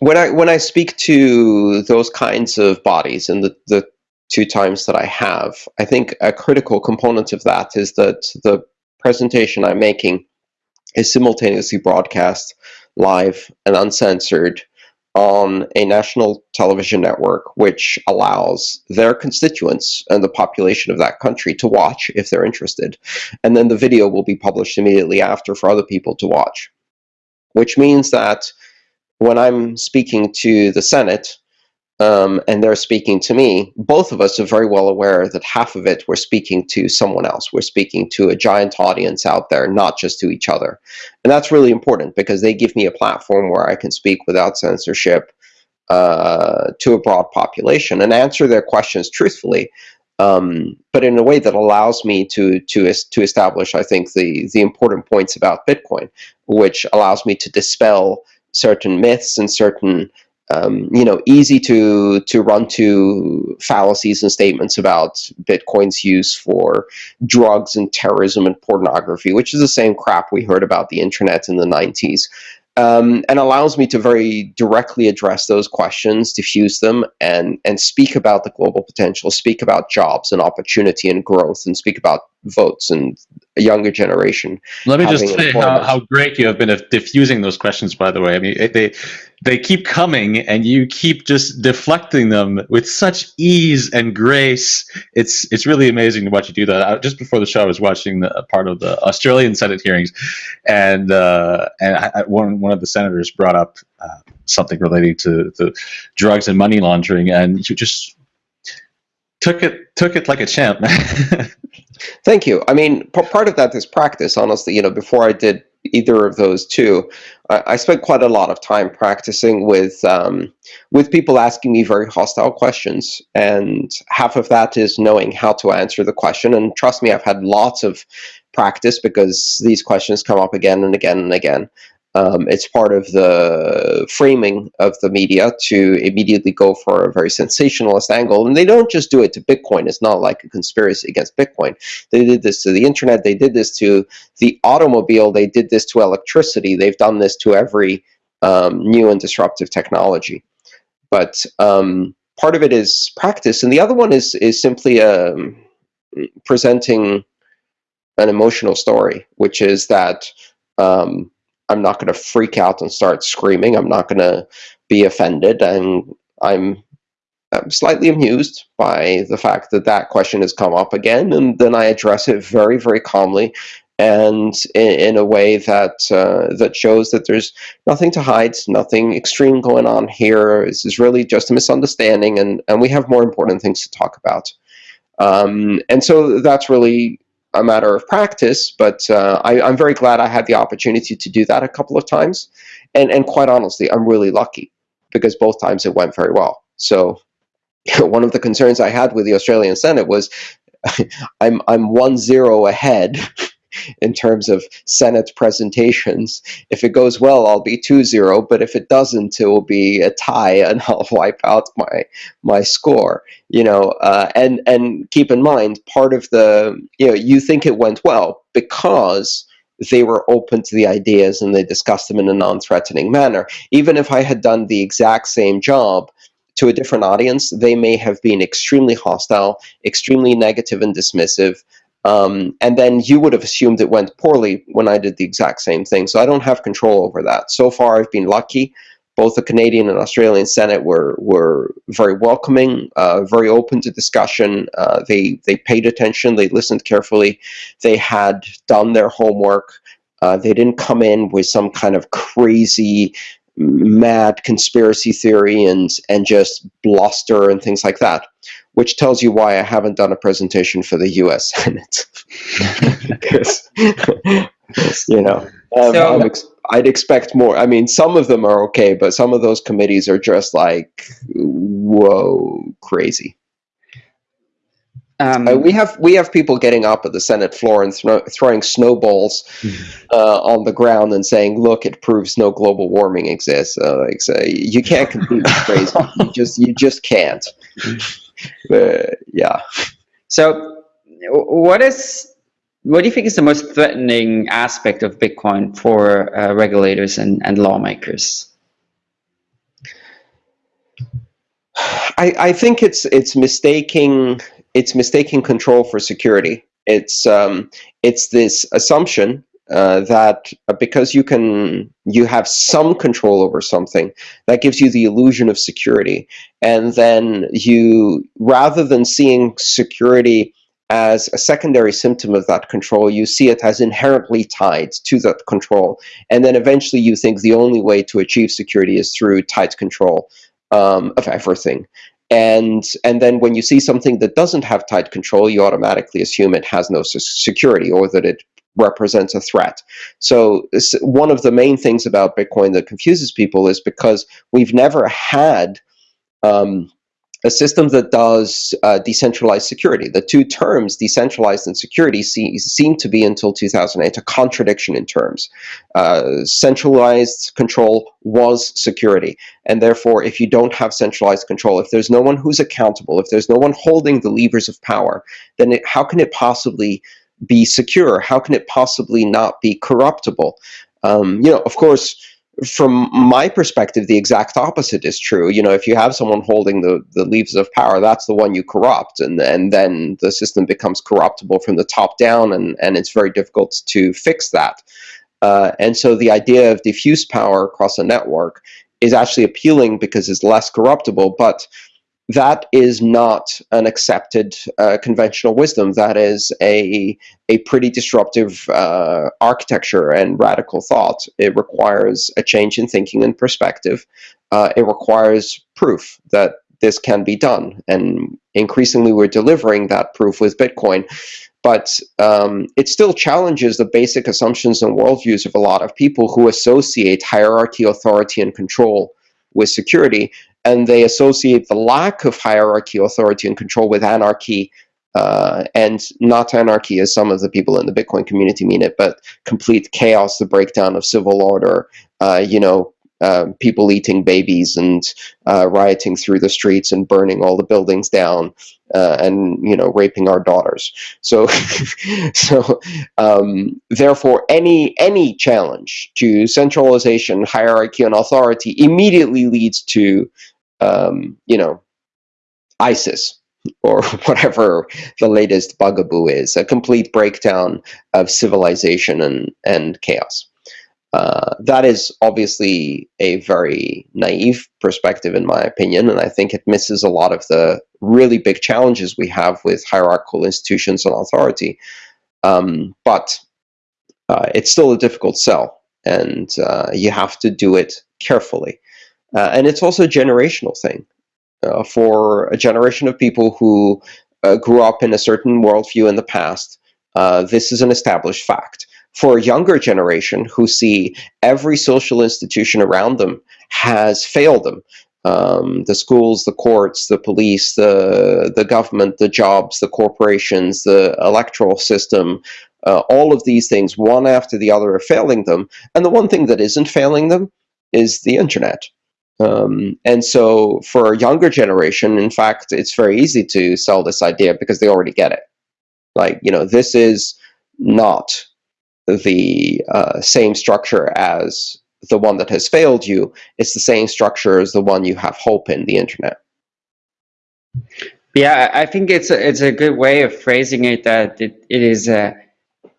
when I when I speak to those kinds of bodies and the, the two times that I have, I think a critical component of that is that the presentation I'm making is simultaneously broadcast live and uncensored on a national television network, which allows their constituents and the population of that country to watch if they're interested. And then the video will be published immediately after for other people to watch, which means that when I'm speaking to the Senate, um, and they're speaking to me, both of us are very well aware that half of it we're speaking to someone else. We're speaking to a giant audience out there, not just to each other. And that's really important because they give me a platform where I can speak without censorship uh, to a broad population and answer their questions truthfully, um, but in a way that allows me to to to establish, I think, the the important points about Bitcoin, which allows me to dispel certain myths and certain um, you know, easy to to run to fallacies and statements about Bitcoin's use for drugs and terrorism and pornography, which is the same crap we heard about the internet in the 90s. Um, and allows me to very directly address those questions, diffuse them, and and speak about the global potential, speak about jobs and opportunity and growth, and speak about votes and a younger generation. Let me just say how, how great you have been at diffusing those questions, by the way. I mean, they they keep coming and you keep just deflecting them with such ease and grace. It's it's really amazing to watch you do that. just before the show, I was watching the, part of the Australian Senate hearings, and uh, and I, one one of the senators brought up uh, something relating to the drugs and money laundering, and you just took it took it like a champ. Thank you. I mean, part of that is practice. Honestly, you know, before I did either of those two, I, I spent quite a lot of time practicing with um, with people asking me very hostile questions, and half of that is knowing how to answer the question. And trust me, I've had lots of practice because these questions come up again and again and again. Um, it's part of the framing of the media to immediately go for a very sensationalist angle. And they don't just do it to Bitcoin. It's not like a conspiracy against Bitcoin. They did this to the internet. They did this to the automobile. They did this to electricity. They've done this to every um, new and disruptive technology. But um, part of it is practice. And the other one is, is simply um, presenting an emotional story, which is that um, I'm not going to freak out and start screaming. I'm not going to be offended. And I'm, I'm slightly amused by the fact that that question has come up again. And then I address it very, very calmly and in, in a way that uh, that shows that there's nothing to hide, nothing extreme going on here. This is really just a misunderstanding, and, and we have more important things to talk about. Um, and so that's really a matter of practice, but uh, I, am very glad I had the opportunity to do that a couple of times. And, and quite honestly, I'm really lucky because both times it went very well. So one of the concerns I had with the Australian Senate was I'm, I'm one zero ahead in terms of Senate presentations. If it goes well, I'll be 2-0, but if it doesn't, it will be a tie and I'll wipe out my my score. You know, uh, and and keep in mind, part of the you know you think it went well because they were open to the ideas and they discussed them in a non-threatening manner. Even if I had done the exact same job to a different audience, they may have been extremely hostile, extremely negative and dismissive, um, and then you would have assumed it went poorly when I did the exact same thing. So I don't have control over that. So far, I've been lucky. Both the Canadian and Australian Senate were were very welcoming, uh, very open to discussion. Uh, they they paid attention. They listened carefully. They had done their homework. Uh, they didn't come in with some kind of crazy mad conspiracy theory and and just bluster and things like that which tells you why I haven't done a presentation for the U.S. Senate. because, you know, um, so, ex I'd expect more. I mean, some of them are okay, but some of those committees are just like, whoa, crazy. Um, uh, we have we have people getting up at the Senate floor and throwing snowballs uh, on the ground and saying, "Look, it proves no global warming exists." Uh, like, so you can't compete with crazy. you just you just can't. But, yeah. So, what is what do you think is the most threatening aspect of Bitcoin for uh, regulators and, and lawmakers? I, I think it's it's mistaking it's mistaking control for security. It's um, it's this assumption uh, that uh, because you can you have some control over something that gives you the illusion of security. And then you rather than seeing security as a secondary symptom of that control you see it as inherently tied to that control. And then eventually you think the only way to achieve security is through tight control um, of everything and and then when you see something that doesn't have tight control you automatically assume it has no security or that it represents a threat. So one of the main things about Bitcoin that confuses people is because we've never had um, a system that does uh, decentralized security. The two terms, decentralized and security, see, seem to be until 2008 a contradiction in terms. Uh, centralized control was security. And therefore, if you don't have centralized control, if there's no one who's accountable, if there's no one holding the levers of power, then it, how can it possibly be secure? How can it possibly not be corruptible? Um, you know, of course, from my perspective, the exact opposite is true. You know, if you have someone holding the, the levers of power, that's the one you corrupt, and, and then the system becomes corruptible from the top down, and, and it's very difficult to fix that. Uh, and so the idea of diffuse power across a network is actually appealing because it's less corruptible, but that is not an accepted uh, conventional wisdom. That is a, a pretty disruptive uh, architecture and radical thought. It requires a change in thinking and perspective. Uh, it requires proof that this can be done. And increasingly, we're delivering that proof with Bitcoin. But um, it still challenges the basic assumptions and worldviews of a lot of people who associate hierarchy, authority, and control with security. And they associate the lack of hierarchy, authority, and control with anarchy, uh, and not anarchy as some of the people in the Bitcoin community mean it, but complete chaos, the breakdown of civil order, uh, you know, uh, people eating babies and uh, rioting through the streets and burning all the buildings down uh, and you know raping our daughters. So, so um, therefore, any any challenge to centralization, hierarchy, and authority immediately leads to um, you know ISIS or whatever the latest bugaboo is, a complete breakdown of civilization and, and chaos. Uh, that is obviously a very naive perspective, in my opinion, and I think it misses a lot of the really big challenges we have with hierarchical institutions and authority. Um, but uh, it's still a difficult sell, and uh, you have to do it carefully. Uh, and it's also a generational thing. Uh, for a generation of people who grew up in a certain worldview in the past, this is an established fact for a younger generation who see every social institution around them has failed them. Um, the schools, the courts, the police, the, the government, the jobs, the corporations, the electoral system, uh, all of these things, one after the other, are failing them. And the one thing that isn't failing them is the internet. Um, and so for a younger generation, in fact, it's very easy to sell this idea because they already get it. Like, you know, this is not the uh, same structure as the one that has failed you. It's the same structure as the one you have hope in, the internet. Yeah, I think it's a, it's a good way of phrasing it that it, it is uh,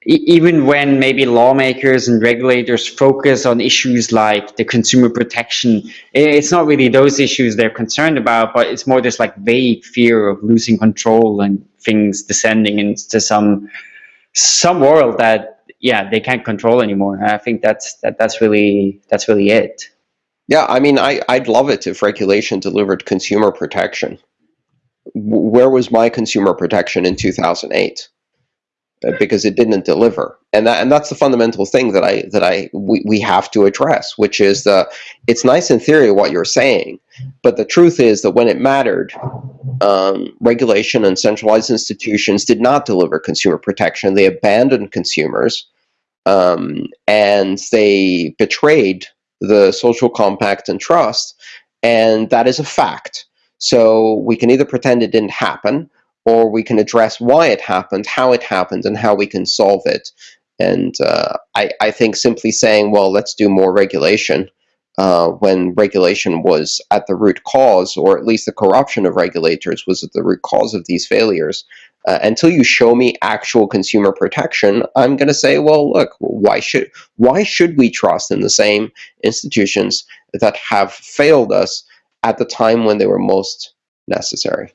even when maybe lawmakers and regulators focus on issues like the consumer protection, it's not really those issues they're concerned about, but it's more this like vague fear of losing control and things descending into some some world that yeah they can't control anymore. I think that's that that's really that's really it. Yeah, I mean, I I'd love it if regulation delivered consumer protection. Where was my consumer protection in 2008? Uh, because it didn't deliver, and that and that's the fundamental thing that I that I we, we have to address, which is the it's nice in theory what you're saying, but the truth is that when it mattered, um, regulation and centralized institutions did not deliver consumer protection. They abandoned consumers um, and they betrayed the social compact and trust, and that is a fact. So we can either pretend it didn't happen, or we can address why it happened, how it happened, and how we can solve it. And uh, I, I think simply saying, well, let's do more regulation uh, when regulation was at the root cause, or at least the corruption of regulators was at the root cause of these failures, uh, until you show me actual consumer protection, I'm going to say, well, look, why should why should we trust in the same institutions that have failed us at the time when they were most necessary?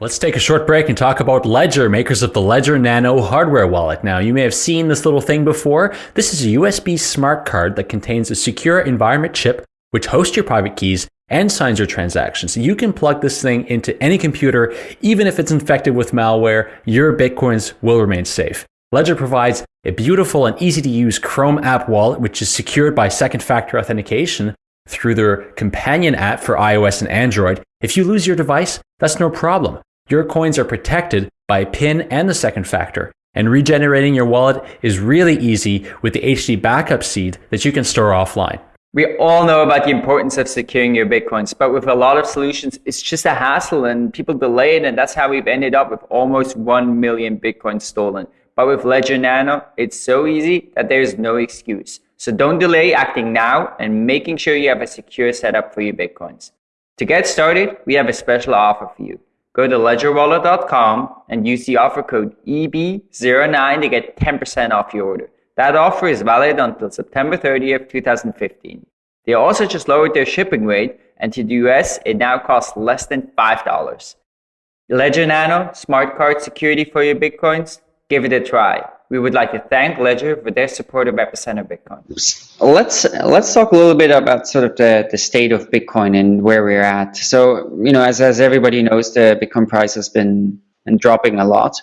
Let's take a short break and talk about Ledger, makers of the Ledger Nano hardware wallet. Now, you may have seen this little thing before. This is a USB smart card that contains a secure environment chip which hosts your private keys and signs your transactions. You can plug this thing into any computer, even if it's infected with malware, your Bitcoins will remain safe. Ledger provides a beautiful and easy to use Chrome app wallet, which is secured by second factor authentication through their companion app for iOS and Android. If you lose your device, that's no problem. Your coins are protected by PIN and the second factor. And regenerating your wallet is really easy with the HD backup seed that you can store offline. We all know about the importance of securing your Bitcoins, but with a lot of solutions, it's just a hassle and people delay it. And that's how we've ended up with almost 1 million Bitcoins stolen. But with Ledger Nano, it's so easy that there's no excuse. So don't delay acting now and making sure you have a secure setup for your Bitcoins. To get started, we have a special offer for you. Go to ledgerwallet.com and use the offer code EB09 to get 10% off your order. That offer is valid until September 30th, 2015. They also just lowered their shipping rate, and to the US, it now costs less than $5. Ledger Nano, smart card security for your Bitcoins? Give it a try. We would like to thank Ledger for their support of Epicenter Bitcoin. Let's let's talk a little bit about sort of the, the state of Bitcoin and where we're at. So, you know, as, as everybody knows, the Bitcoin price has been, dropping a lot.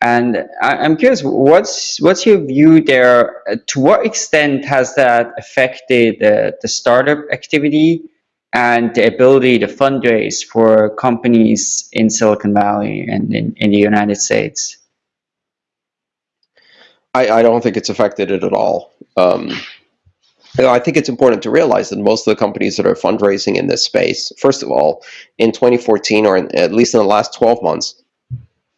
And I, am curious, what's what's your view there? To what extent has that affected the, the startup activity and the ability to fundraise for companies in Silicon Valley and in, in the United States? I, I don't think it's affected it at all. Um, I think it's important to realize that most of the companies that are fundraising in this space, first of all, in 2014 or in, at least in the last 12 months,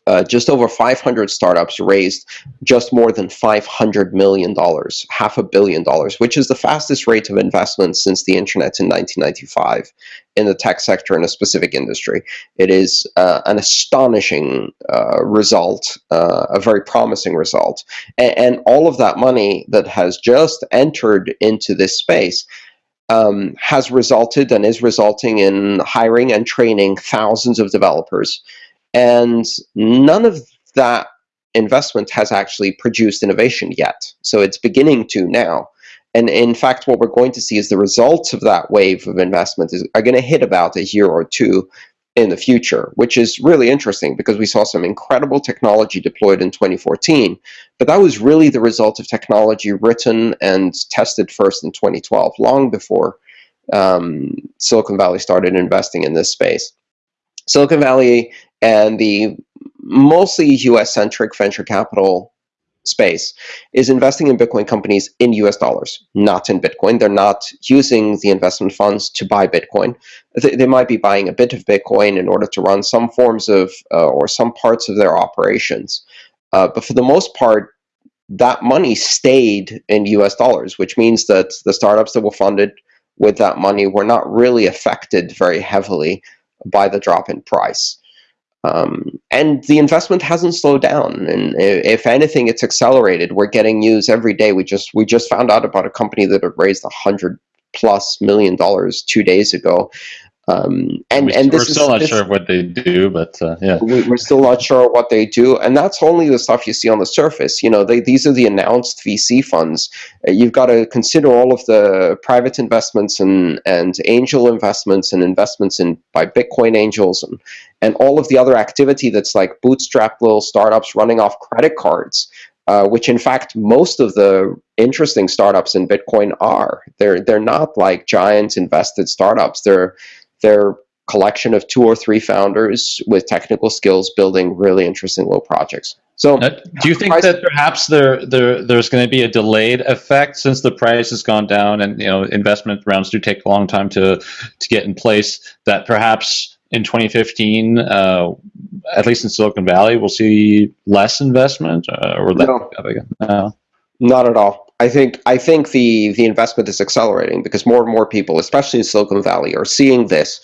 uh, just over 500 startups raised just more than $500 million, half a billion dollars, which is the fastest rate of investment since the internet in 1995 in the tech sector in a specific industry. It is uh, an astonishing uh, result, uh, a very promising result. And, and, all of that money that has just entered into this space um, has resulted and is resulting in hiring and training thousands of developers and none of that investment has actually produced innovation yet. So it's beginning to now. And in fact, what we're going to see is the results of that wave of investment is, are going to hit about a year or two in the future, which is really interesting because we saw some incredible technology deployed in 2014, but that was really the result of technology written and tested first in 2012, long before um, Silicon Valley started investing in this space. Silicon Valley and the mostly US-centric venture capital space is investing in Bitcoin companies in US dollars, not in Bitcoin. They're not using the investment funds to buy Bitcoin. They, might be buying a bit of Bitcoin in order to run some forms of uh, or some parts of their operations. Uh, but for the most part, that money stayed in US dollars, which means that the startups that were funded with that money were not really affected very heavily by the drop in price. Um, and the investment hasn't slowed down, and if anything, it's accelerated. We're getting news every day. We just we just found out about a company that had raised a hundred plus million dollars two days ago um, and we, and we're still is, not this, sure what they do, but uh, yeah, we, are still not sure what they do, and that's only the stuff you see on the surface. You know, they, these are the announced VC funds. Uh, you've got to consider all of the private investments and and angel investments and investments in by Bitcoin angels and and all of the other activity that's like bootstrap little startups running off credit cards. Uh, which in fact most of the interesting startups in Bitcoin are. They're they're not like giant invested startups. They're they're collection of two or three founders with technical skills building really interesting little projects. So, uh, do you think that perhaps there, there there's going to be a delayed effect since the price has gone down and you know investment rounds do take a long time to to get in place? That perhaps in 2015, uh, at least in Silicon Valley, we'll see less investment uh, or no. no. Not at all. I think I think the the investment is accelerating because more and more people, especially in Silicon Valley, are seeing this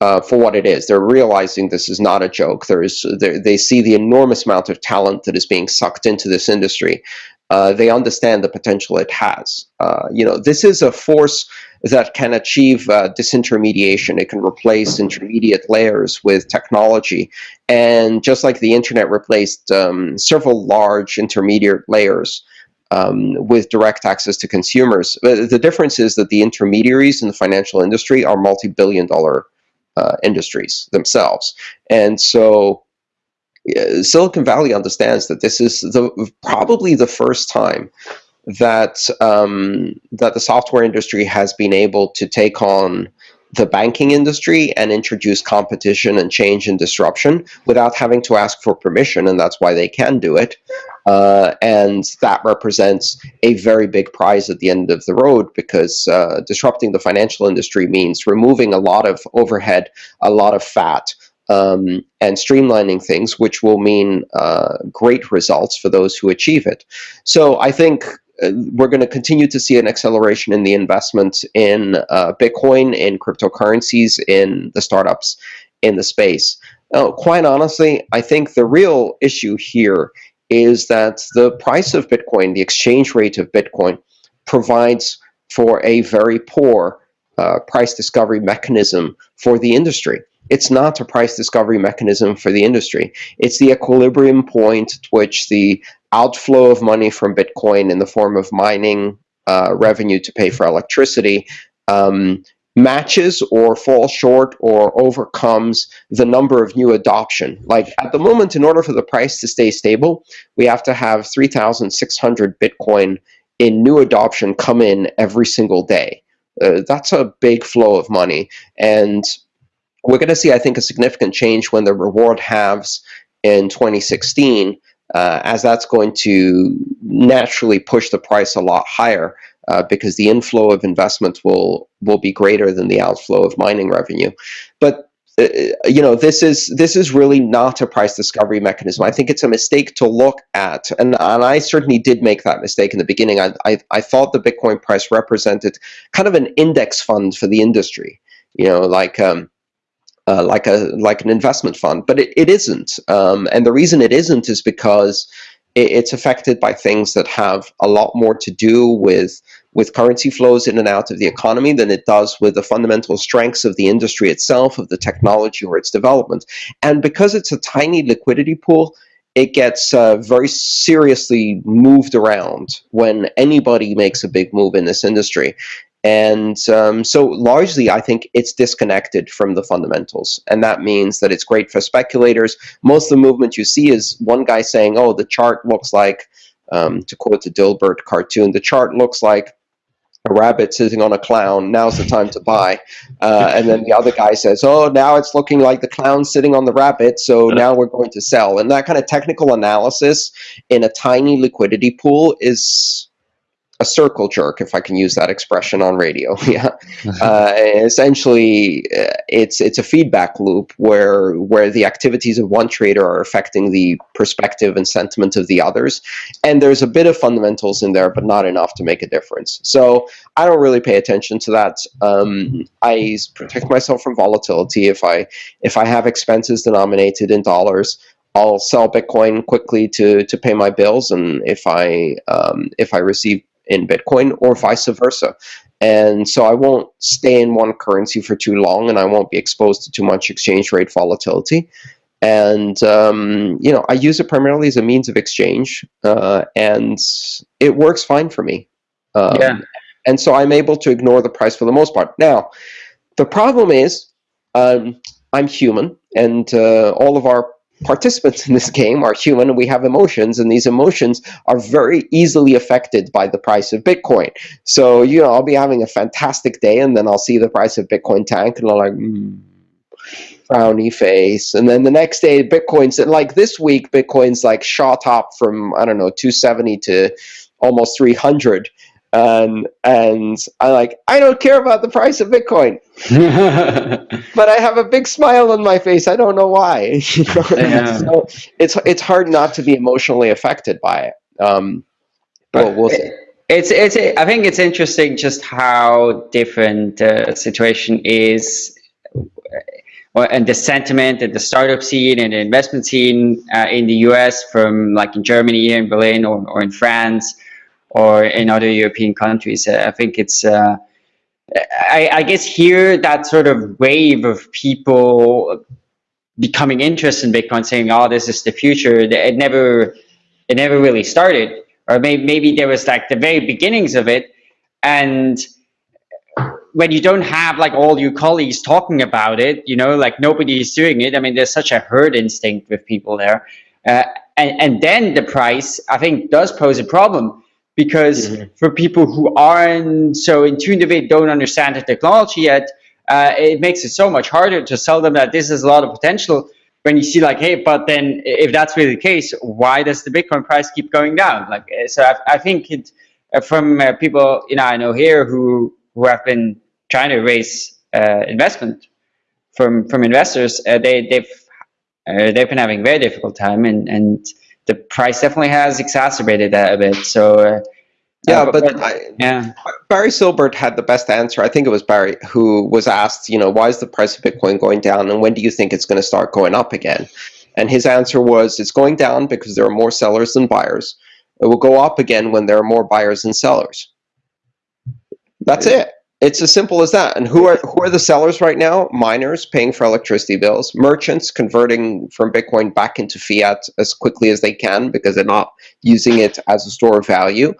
uh, for what it is. They're realizing this is not a joke. There is they see the enormous amount of talent that is being sucked into this industry. Uh, they understand the potential it has. Uh, you know, this is a force that can achieve uh, disintermediation. It can replace intermediate layers with technology. And just like the internet replaced um, several large intermediate layers, um, with direct access to consumers. The difference is that the intermediaries in the financial industry are multi-billion dollar uh, industries themselves. And so uh, Silicon Valley understands that this is the probably the first time that um, that the software industry has been able to take on the banking industry and introduce competition and change and disruption without having to ask for permission, and that's why they can do it. Uh, and that represents a very big prize at the end of the road because uh, disrupting the financial industry means removing a lot of overhead, a lot of fat, um, and streamlining things, which will mean uh, great results for those who achieve it. So I think uh, we're going to continue to see an acceleration in the investment in uh, Bitcoin, in cryptocurrencies, in the startups in the space. Now, quite honestly, I think the real issue here is that the price of Bitcoin, the exchange rate of Bitcoin, provides for a very poor uh, price discovery mechanism for the industry. It's not a price discovery mechanism for the industry. It's the equilibrium point at which the outflow of money from Bitcoin in the form of mining uh, revenue to pay for electricity um, matches or falls short or overcomes the number of new adoption. Like at the moment, in order for the price to stay stable, we have to have 3,600 Bitcoin in new adoption come in every single day. Uh, that's a big flow of money. And we're going to see, I think, a significant change when the reward halves in 2016, uh, as that's going to naturally push the price a lot higher uh, because the inflow of investment will will be greater than the outflow of mining revenue. But uh, you know this is this is really not a price discovery mechanism. I think it's a mistake to look at, and, and I certainly did make that mistake in the beginning. I, I, I thought the Bitcoin price represented kind of an index fund for the industry. You know, like um, uh, like a like an investment fund, but it, it isn't. Um, and the reason it isn't is because it's affected by things that have a lot more to do with with currency flows in and out of the economy than it does with the fundamental strengths of the industry itself, of the technology or its development. And because it's a tiny liquidity pool, it gets uh, very seriously moved around when anybody makes a big move in this industry. And um, so largely, I think it's disconnected from the fundamentals. And that means that it's great for speculators. Most of the movement you see is one guy saying, oh, the chart looks like, um, to quote the Dilbert cartoon, the chart looks like a rabbit sitting on a clown. Now's the time to buy. Uh, and then the other guy says, "Oh, now it's looking like the clown sitting on the rabbit, so now we're going to sell." And that kind of technical analysis in a tiny liquidity pool is a circle jerk, if I can use that expression on radio. yeah, uh, essentially, uh, it's it's a feedback loop where where the activities of one trader are affecting the perspective and sentiment of the others, and there's a bit of fundamentals in there, but not enough to make a difference. So I don't really pay attention to that. Um, I protect myself from volatility. If I if I have expenses denominated in dollars, I'll sell Bitcoin quickly to to pay my bills, and if I um, if I receive in Bitcoin or vice versa. And so I won't stay in one currency for too long and I won't be exposed to too much exchange rate volatility. And, um, you know, I use it primarily as a means of exchange uh, and it works fine for me. Um, yeah. And so I'm able to ignore the price for the most part. Now, the problem is um, I'm human and uh, all of our participants in this game are human and we have emotions and these emotions are very easily affected by the price of Bitcoin. So, you know, I'll be having a fantastic day and then I'll see the price of Bitcoin tank and I'm like, mm, frowny face. And then the next day, Bitcoin's like this week, Bitcoin's like shot up from, I don't know, 270 to almost 300 and and I like I don't care about the price of Bitcoin, but I have a big smile on my face. I don't know why. you know? yeah. so it's it's hard not to be emotionally affected by it. Um, but we'll see. It's it's I think it's interesting just how different the situation is, uh, and the sentiment and the startup scene and the investment scene uh, in the U.S. from like in Germany here in Berlin or, or in France or in other European countries. I think it's, uh, I, I, guess here that sort of wave of people becoming interested in Bitcoin, saying, "Oh, this is the future." It never, it never really started, or maybe maybe there was like the very beginnings of it, and when you don't have like all your colleagues talking about it, you know, like nobody is doing it. I mean, there's such a herd instinct with people there, uh, and and then the price I think does pose a problem because mm-hmm. for people who aren't so in tune to it, don't understand the technology yet, uh, it makes it so much harder to sell them that this is a lot of potential. When you see like, hey, but then if that's really the case, why does the Bitcoin price keep going down? Like, uh, so I, I think it, uh, from uh, people you know I know here who who have been trying to raise uh, investment from from investors, uh, they they've they've been having a very difficult time and and the price definitely has exacerbated that a bit. So uh, yeah, uh, but, but I, yeah, Barry Silbert had the best answer. I think it was Barry who was asked, you know, why is the price of Bitcoin going down, and when do you think it's going to start going up again? And his answer was, it's going down because there are more sellers than buyers. It will go up again when there are more buyers than sellers. That's it. It's as simple as that. And who are who are the sellers right now? Miners paying for electricity bills, merchants converting from Bitcoin back into fiat as quickly as they can because they're not using it as a store of value.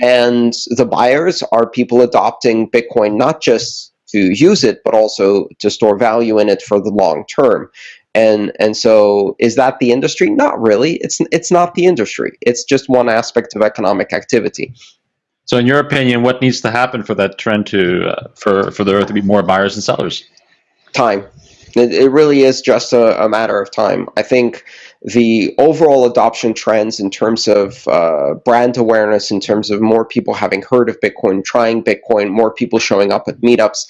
And the buyers are people adopting Bitcoin not just to use it, but also to store value in it for the long term. And and so is that the industry? Not really. It's it's not the industry. It's just one aspect of economic activity. So, in your opinion, what needs to happen for that trend to uh, for for there to be more buyers and sellers? Time. It, it really is just a, a, matter of time. I think the overall adoption trends in terms of uh, brand awareness, in terms of more people having heard of Bitcoin, trying Bitcoin, more people showing up at meetups,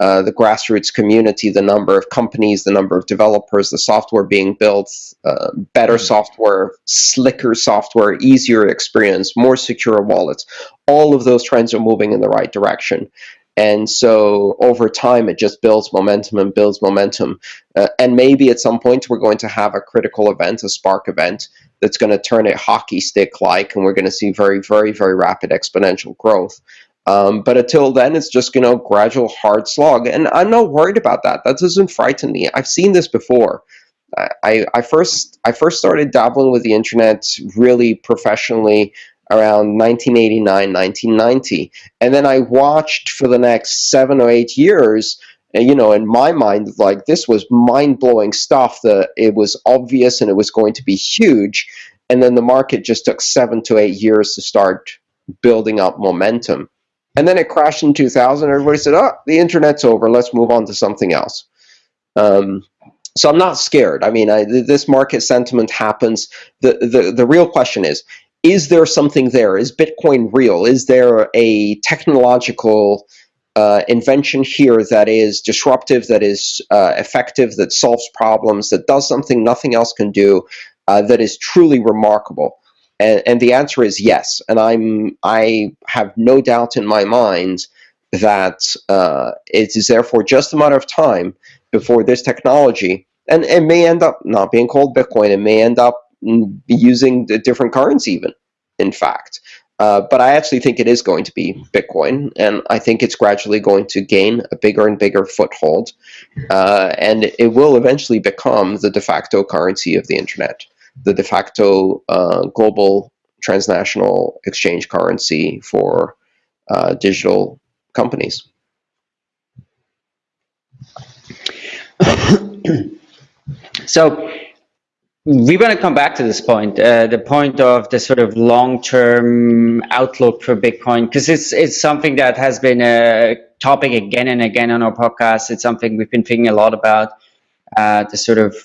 uh, the grassroots community, the number of companies, the number of developers, the software being built, uh, better mm-hmm. software, slicker software, easier experience, more secure wallets. All of those trends are moving in the right direction. And so over time, it just builds momentum and builds momentum. Uh, and maybe at some point, we're going to have a critical event, a spark event, that's going to turn it hockey stick like, and we're going to see very, very, very rapid exponential growth. Um, but until then, it's just you know gradual hard slog, and I'm not worried about that. That doesn't frighten me. I've seen this before. I, I first I first started dabbling with the internet really professionally around 1989, 1990, and then I watched for the next seven or eight years. You know, in my mind, like this was mind blowing stuff. That it was obvious and it was going to be huge, and then the market just took seven to eight years to start building up momentum. And then it crashed in 2000. Everybody said, oh, the internet's over. Let's move on to something else. Um, so I'm not scared. I mean, I, this market sentiment happens. The, the, the real question is, is there something there? Is Bitcoin real? Is there a technological uh, invention here that is disruptive, that is uh, effective, that solves problems, that does something nothing else can do, uh, that is truly remarkable? And, and the answer is yes. And I'm I have no doubt in my mind that uh, it is therefore just a matter of time before this technology, and it may end up not being called Bitcoin, it may end up using a different currency even, in fact. Uh, but I actually think it is going to be Bitcoin, and I think it's gradually going to gain a bigger and bigger foothold, uh, and it will eventually become the de facto currency of the internet the de facto uh, global transnational exchange currency for uh, digital companies. so we want to come back to this point, uh, the point of the sort of long-term outlook for Bitcoin, because it's it's something that has been a topic again and again on our podcast. It's something we've been thinking a lot about, uh, the sort of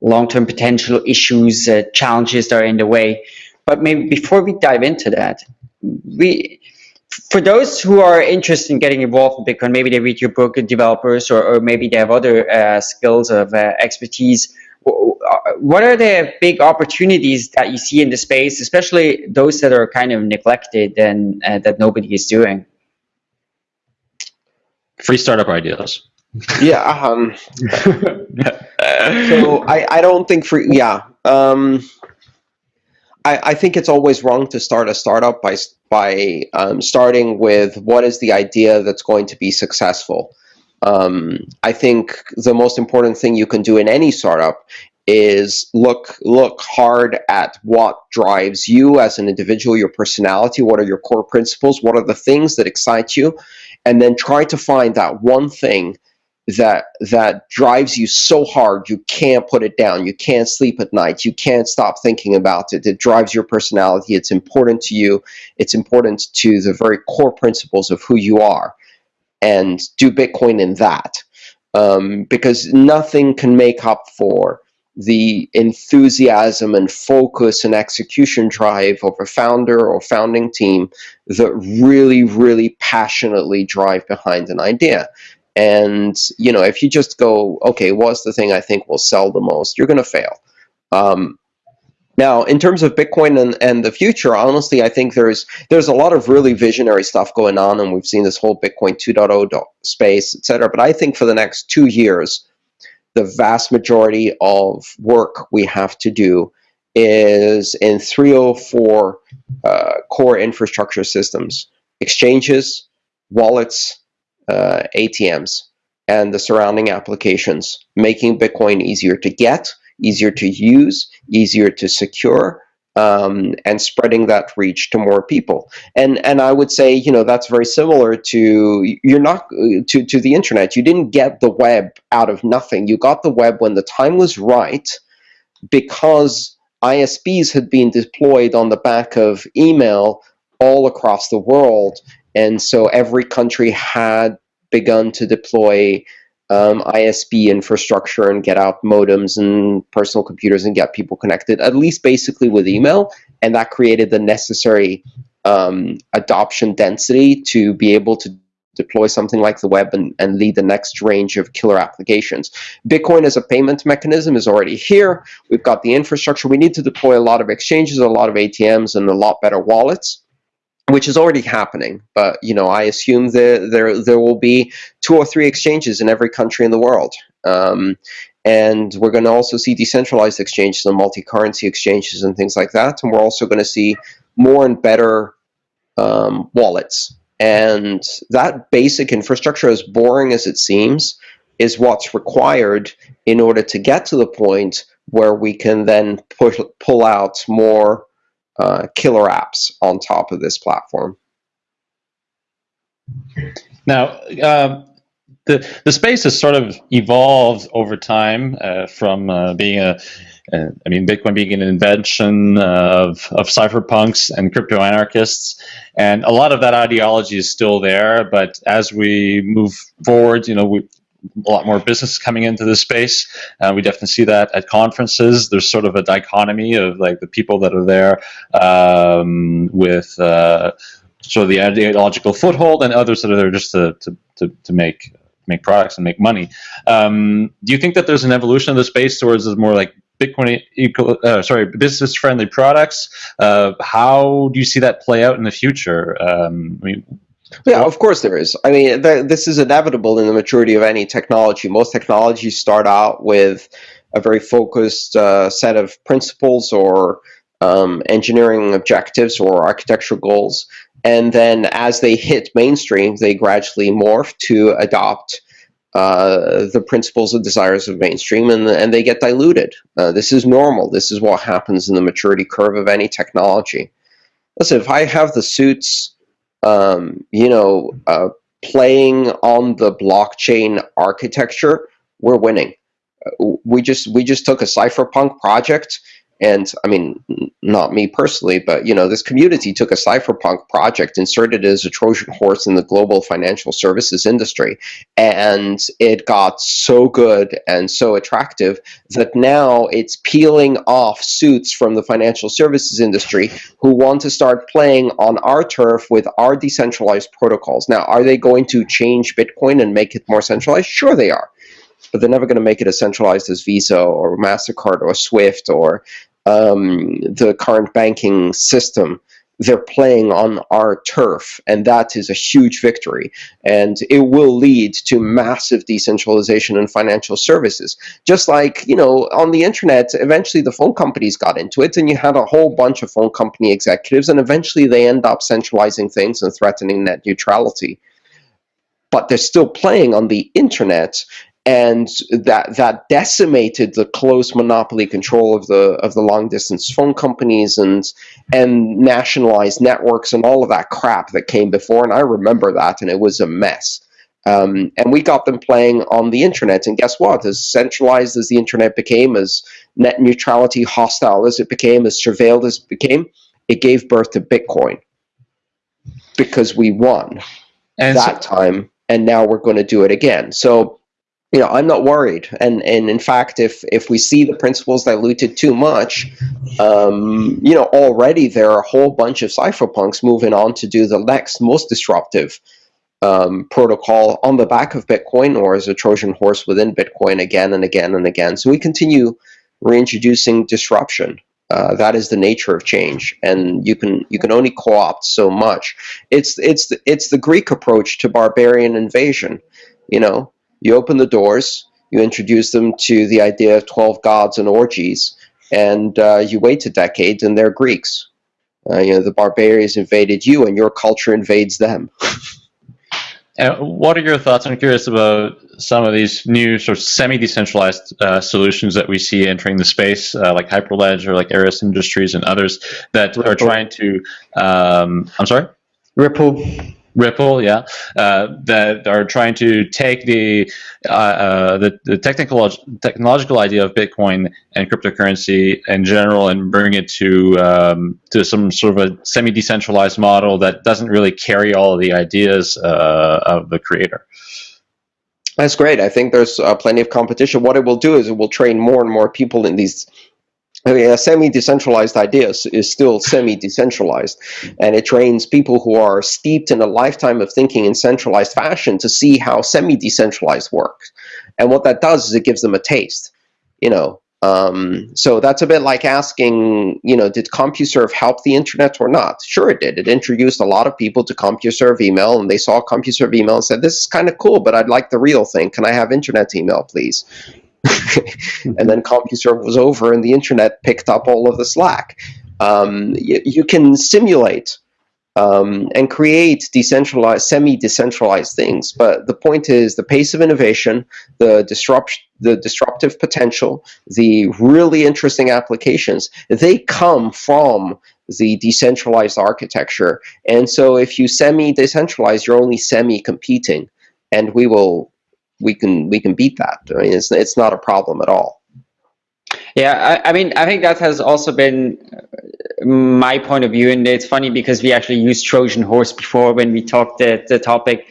long-term potential issues, uh, challenges that are in the way. But maybe before we dive into that, we for those who are interested in getting involved in Bitcoin, maybe they read your book, developers, or, or maybe they have other uh, skills of uh, expertise. What are the big opportunities that you see in the space, especially those that are kind of neglected and uh, that nobody is doing? Free startup ideas. Yeah. Um, so I, I don't think free. yeah. Um, I, I think it's always wrong to start a startup by by um, starting with what is the idea that's going to be successful. Um, I think the most important thing you can do in any startup is look look hard at what drives you as an individual, your personality, what are your core principles, what are the things that excite you, and then try to find that one thing that that drives you so hard you can't put it down. You can't sleep at night. You can't stop thinking about it. It drives your personality. It's important to you. It's important to the very core principles of who you are. And do bitcoin in that. Um, because nothing can make up for the enthusiasm and focus and execution drive of a founder or founding team that really really passionately drive behind an idea and you know, if you just go, okay, what's the thing I think will sell the most, you're going to fail. Um, now, in terms of Bitcoin and, and the future, honestly, I think there's there's a lot of really visionary stuff going on, and we've seen this whole Bitcoin 2.0 space, etc. But I think for the next two years, the vast majority of work we have to do is in 304 uh, core infrastructure systems, exchanges, wallets, uh, ATMs and the surrounding applications, making Bitcoin easier to get, easier to use, easier to secure, um, and spreading that reach to more people. And and I would say, you know, that's very similar to you're not to to the internet. You didn't get the web out of nothing. You got the web when the time was right, because ISPs had been deployed on the back of email all across the world, and so every country had begun to deploy um, ISP infrastructure and get out modems and personal computers and get people connected, at least basically with email. And that created the necessary um, adoption density to be able to deploy something like the web and, and lead the next range of killer applications. Bitcoin as a payment mechanism is already here. We've got the infrastructure. We need to deploy a lot of exchanges, a lot of ATMs, and a lot better wallets which is already happening. But you know, I assume that there there will be two or three exchanges in every country in the world. Um, and we're going to also see decentralized exchanges and multi-currency exchanges and things like that. And we're also going to see more and better um, wallets. And that basic infrastructure, as boring as it seems, is what's required in order to get to the point where we can then push, pull out more uh, killer apps on top of this platform. Now, uh, the the space has sort of evolved over time uh, from uh, being a I mean, Bitcoin being an invention of, of cypherpunks and crypto anarchists, and a lot of that ideology is still there. But as we move forward, you know, we, a lot more business coming into this space. Uh, we definitely see that at conferences. There's sort of a dichotomy of like the people that are there um, with uh, sort of the ideological foothold and others that are there just to, to, to, to make make products and make money. Um, do you think that there's an evolution of the space towards more like Bitcoin equal, uh, sorry, business friendly products? Uh, how do you see that play out in the future? Um, I mean, yeah, of course there is. I mean, th this is inevitable in the maturity of any technology. Most technologies start out with a very focused uh, set of principles or um, engineering objectives or architectural goals. And then as they hit mainstream, they gradually morph to adopt uh, the principles and desires of mainstream and, and they get diluted. Uh, this is normal. This is what happens in the maturity curve of any technology. Listen, if I have the suits um, you know, uh, playing on the blockchain architecture, we're winning. Uh, we just we just took a cypherpunk project and I mean, not me personally, but you know, this community took a cypherpunk project, inserted it as a Trojan horse in the global financial services industry, and it got so good and so attractive that now it's peeling off suits from the financial services industry who want to start playing on our turf with our decentralized protocols. Now, are they going to change Bitcoin and make it more centralized? Sure, they are but they're never going to make it as centralized as Visa or MasterCard or Swift or um, the current banking system. They're playing on our turf, and that is a huge victory. And it will lead to massive decentralization in financial services. Just like, you know, on the internet, eventually the phone companies got into it, and you had a whole bunch of phone company executives, and eventually they end up centralizing things and threatening net neutrality but they're still playing on the internet and that that decimated the close monopoly control of the of the long distance phone companies and and nationalized networks and all of that crap that came before. And I remember that and it was a mess. Um, and we got them playing on the internet. And guess what? As centralized as the internet became as net neutrality hostile as it became as surveilled as it became it gave birth to Bitcoin. Because we won and that so time and now we're going to do it again. So you know, I'm not worried. And and in fact, if if we see the principles diluted too much, um, you know, already there are a whole bunch of cypherpunks moving on to do the next most disruptive um, protocol on the back of Bitcoin or as a Trojan horse within Bitcoin again and again and again. So we continue reintroducing disruption. Uh, that is the nature of change, and you can you can only co-opt so much. It's it's the, it's the Greek approach to barbarian invasion. You know, you open the doors, you introduce them to the idea of 12 gods and orgies, and uh, you wait a decade and they're Greeks. Uh, you know, the barbarians invaded you and your culture invades them. And what are your thoughts? I'm curious about some of these new sort of semi-decentralized uh, solutions that we see entering the space, uh, like Hyperledger or like Eris Industries and others that Ripple. are trying to. Um, I'm sorry. Ripple. Ripple, yeah, uh, that are trying to take the uh, uh, the, the technical technological idea of Bitcoin and cryptocurrency in general and bring it to um, to some sort of a semi decentralized model that doesn't really carry all of the ideas uh, of the creator. That's great. I think there's uh, plenty of competition. What it will do is it will train more and more people in these I mean, a semi-decentralized idea is still semi-decentralized, and it trains people who are steeped in a lifetime of thinking in centralized fashion to see how semi-decentralized works. And what that does is it gives them a taste, you know. Um, so that's a bit like asking, you know, did CompuServe help the internet or not? Sure, it did. It introduced a lot of people to CompuServe email, and they saw CompuServe email and said, "This is kind of cool, but I'd like the real thing. Can I have internet email, please?" and then CompuServe was over and the internet picked up all of the slack. Um, you, can simulate um, and create decentralized, semi-decentralized things, but the point is the pace of innovation, the disrupt, the disruptive potential, the really interesting applications, they come from the decentralized architecture. And so if you semi-decentralize, you're only semi-competing, and we will we can we can beat that. I mean, it's it's not a problem at all. Yeah, I, I, mean, I think that has also been uh, my point of view, and it's funny because we actually used Trojan horse before when we talked the, the topic,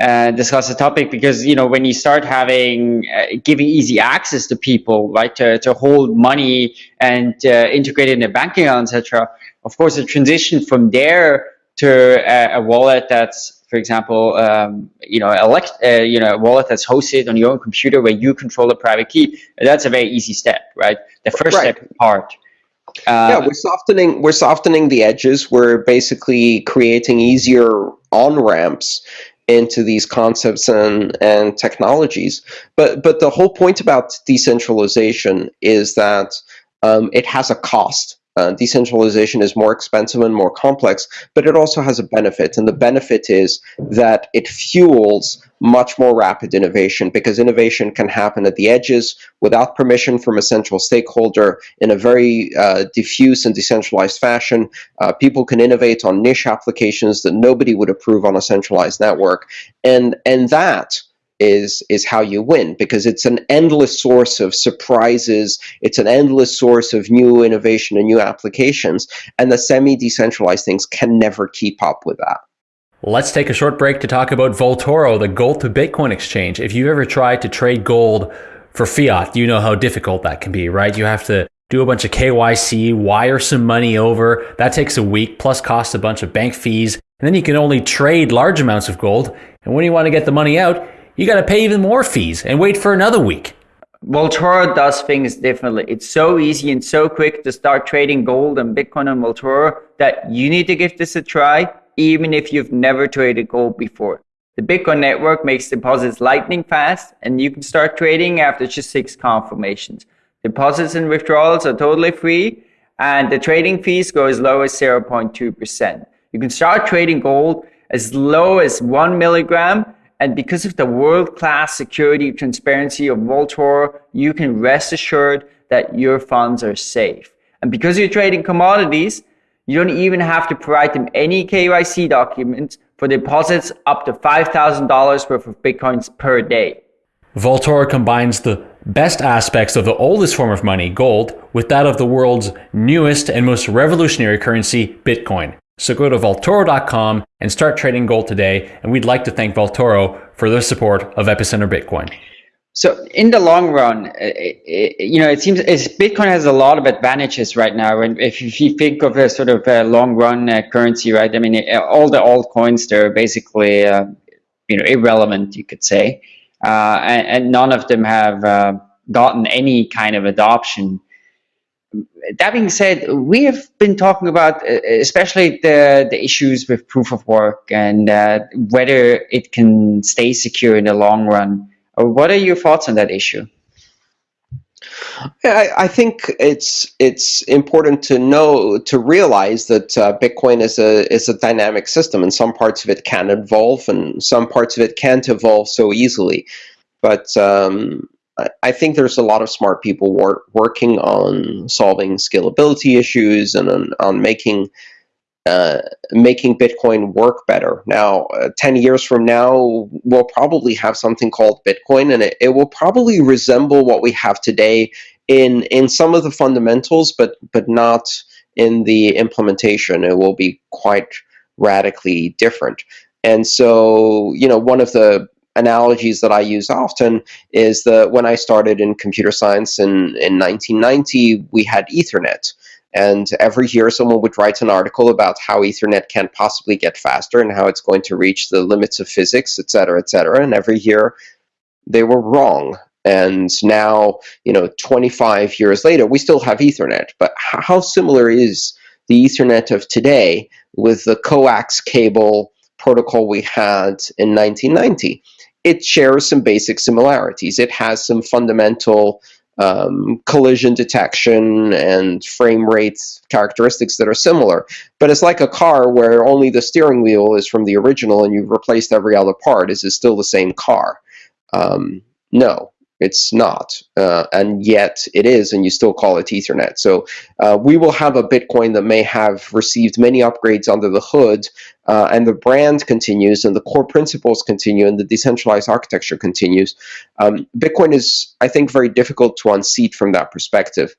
uh, discuss the topic, because you know when you start having uh, giving easy access to people, right, to, to hold money and uh, integrate in a bank account, etc. Of course, the transition from there to a, a wallet that's for example, um, you know, elect, uh, you know, a wallet that's hosted on your own computer where you control the private key. That's a very easy step, right? The first right. step part. Uh, yeah, we're softening we're softening the edges. We're basically creating easier on ramps into these concepts and and technologies. But but the whole point about decentralization is that um, it has a cost. Uh, decentralization is more expensive and more complex, but it also has a benefit. And the benefit is that it fuels much more rapid innovation because innovation can happen at the edges without permission from a central stakeholder in a very uh, diffuse and decentralized fashion. Uh, people can innovate on niche applications that nobody would approve on a centralized network. And, and that is is how you win because it's an endless source of surprises it's an endless source of new innovation and new applications and the semi-decentralized things can never keep up with that Let's take a short break to talk about Vaultoro, the gold to Bitcoin exchange. If you've ever tried to trade gold for fiat, you know how difficult that can be, right? You have to do a bunch of KYC, wire some money over. That takes a week, plus costs a bunch of bank fees. And then you can only trade large amounts of gold. And when you want to get the money out, you got to pay even more fees and wait for another week. Vaultoro does things differently. It's so easy and so quick to start trading gold and Bitcoin on Vaultoro that you need to give this a try, even if you've never traded gold before. The Bitcoin network makes deposits lightning fast, and you can start trading after just six confirmations. Deposits and withdrawals are totally free, and the trading fees go as low as 0.2%. You can start trading gold as low as one milligram and because of the world-class security transparency of Vaultoro, you can rest assured that your funds are safe. And because you're trading commodities, you don't even have to provide them any KYC documents for deposits up to $5,000 worth of Bitcoins per day. Vaultoro combines the best aspects of the oldest form of money, gold, with that of the world's newest and most revolutionary currency, Bitcoin. So go to Vaultoro.com and start trading gold today. And we'd like to thank Vaultoro for their support of Epicenter Bitcoin. So in the long run, it, it, you know, it seems Bitcoin has a lot of advantages right now. And if, you think of a sort of a long run uh, currency, right? I mean, all the altcoins, they're basically, uh, you know, irrelevant, you could say. Uh, and, and, none of them have uh, gotten any kind of adoption that being said, we have been talking about uh, especially the, the issues with proof of work and uh, whether it can stay secure in the long run. What are your thoughts on that issue? I, I think it's it's important to know to realize that uh, Bitcoin is a is a dynamic system, and some parts of it can evolve, and some parts of it can't evolve so easily. But um, I, think there's a lot of smart people wor working on solving scalability issues and on, on making uh, making Bitcoin work better. Now, uh, 10 years from now, we'll probably have something called Bitcoin, and it, it will probably resemble what we have today in in some of the fundamentals, but but not in the implementation. It will be quite radically different. And so, you know, one of the analogies that I use often is that when I started in computer science in, in 1990, we had Ethernet. And every year, someone would write an article about how Ethernet can't possibly get faster and how it's going to reach the limits of physics, et cetera, et cetera. And every year, they were wrong. And now, you know, 25 years later, we still have Ethernet. But how similar is the Ethernet of today with the coax cable protocol we had in 1990? It shares some basic similarities. It has some fundamental um, collision detection and frame rate characteristics that are similar. But it's like a car where only the steering wheel is from the original and you've replaced every other part. Is it still the same car? Um, no, it's not. Uh, and yet it is, and you still call it Ethernet. So uh, we will have a Bitcoin that may have received many upgrades under the hood, uh, and the brand continues, and the core principles continue, and the decentralized architecture continues. Um, Bitcoin is, I think, very difficult to unseat from that perspective.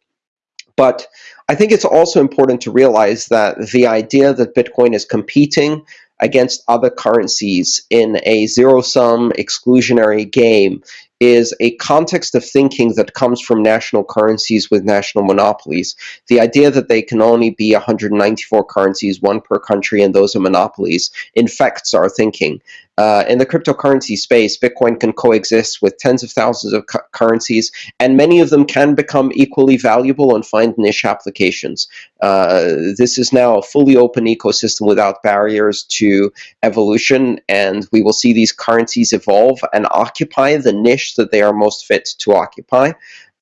But I think it's also important to realize that the idea that Bitcoin is competing against other currencies in a zero-sum exclusionary game is a context of thinking that comes from national currencies with national monopolies. The idea that they can only be 194 currencies, one per country, and those are monopolies, infects our thinking. Uh, in the cryptocurrency space, Bitcoin can coexist with tens of thousands of cu currencies, and many of them can become equally valuable and find niche applications. Uh, this is now a fully open ecosystem without barriers to evolution, and we will see these currencies evolve and occupy the niche that they are most fit to occupy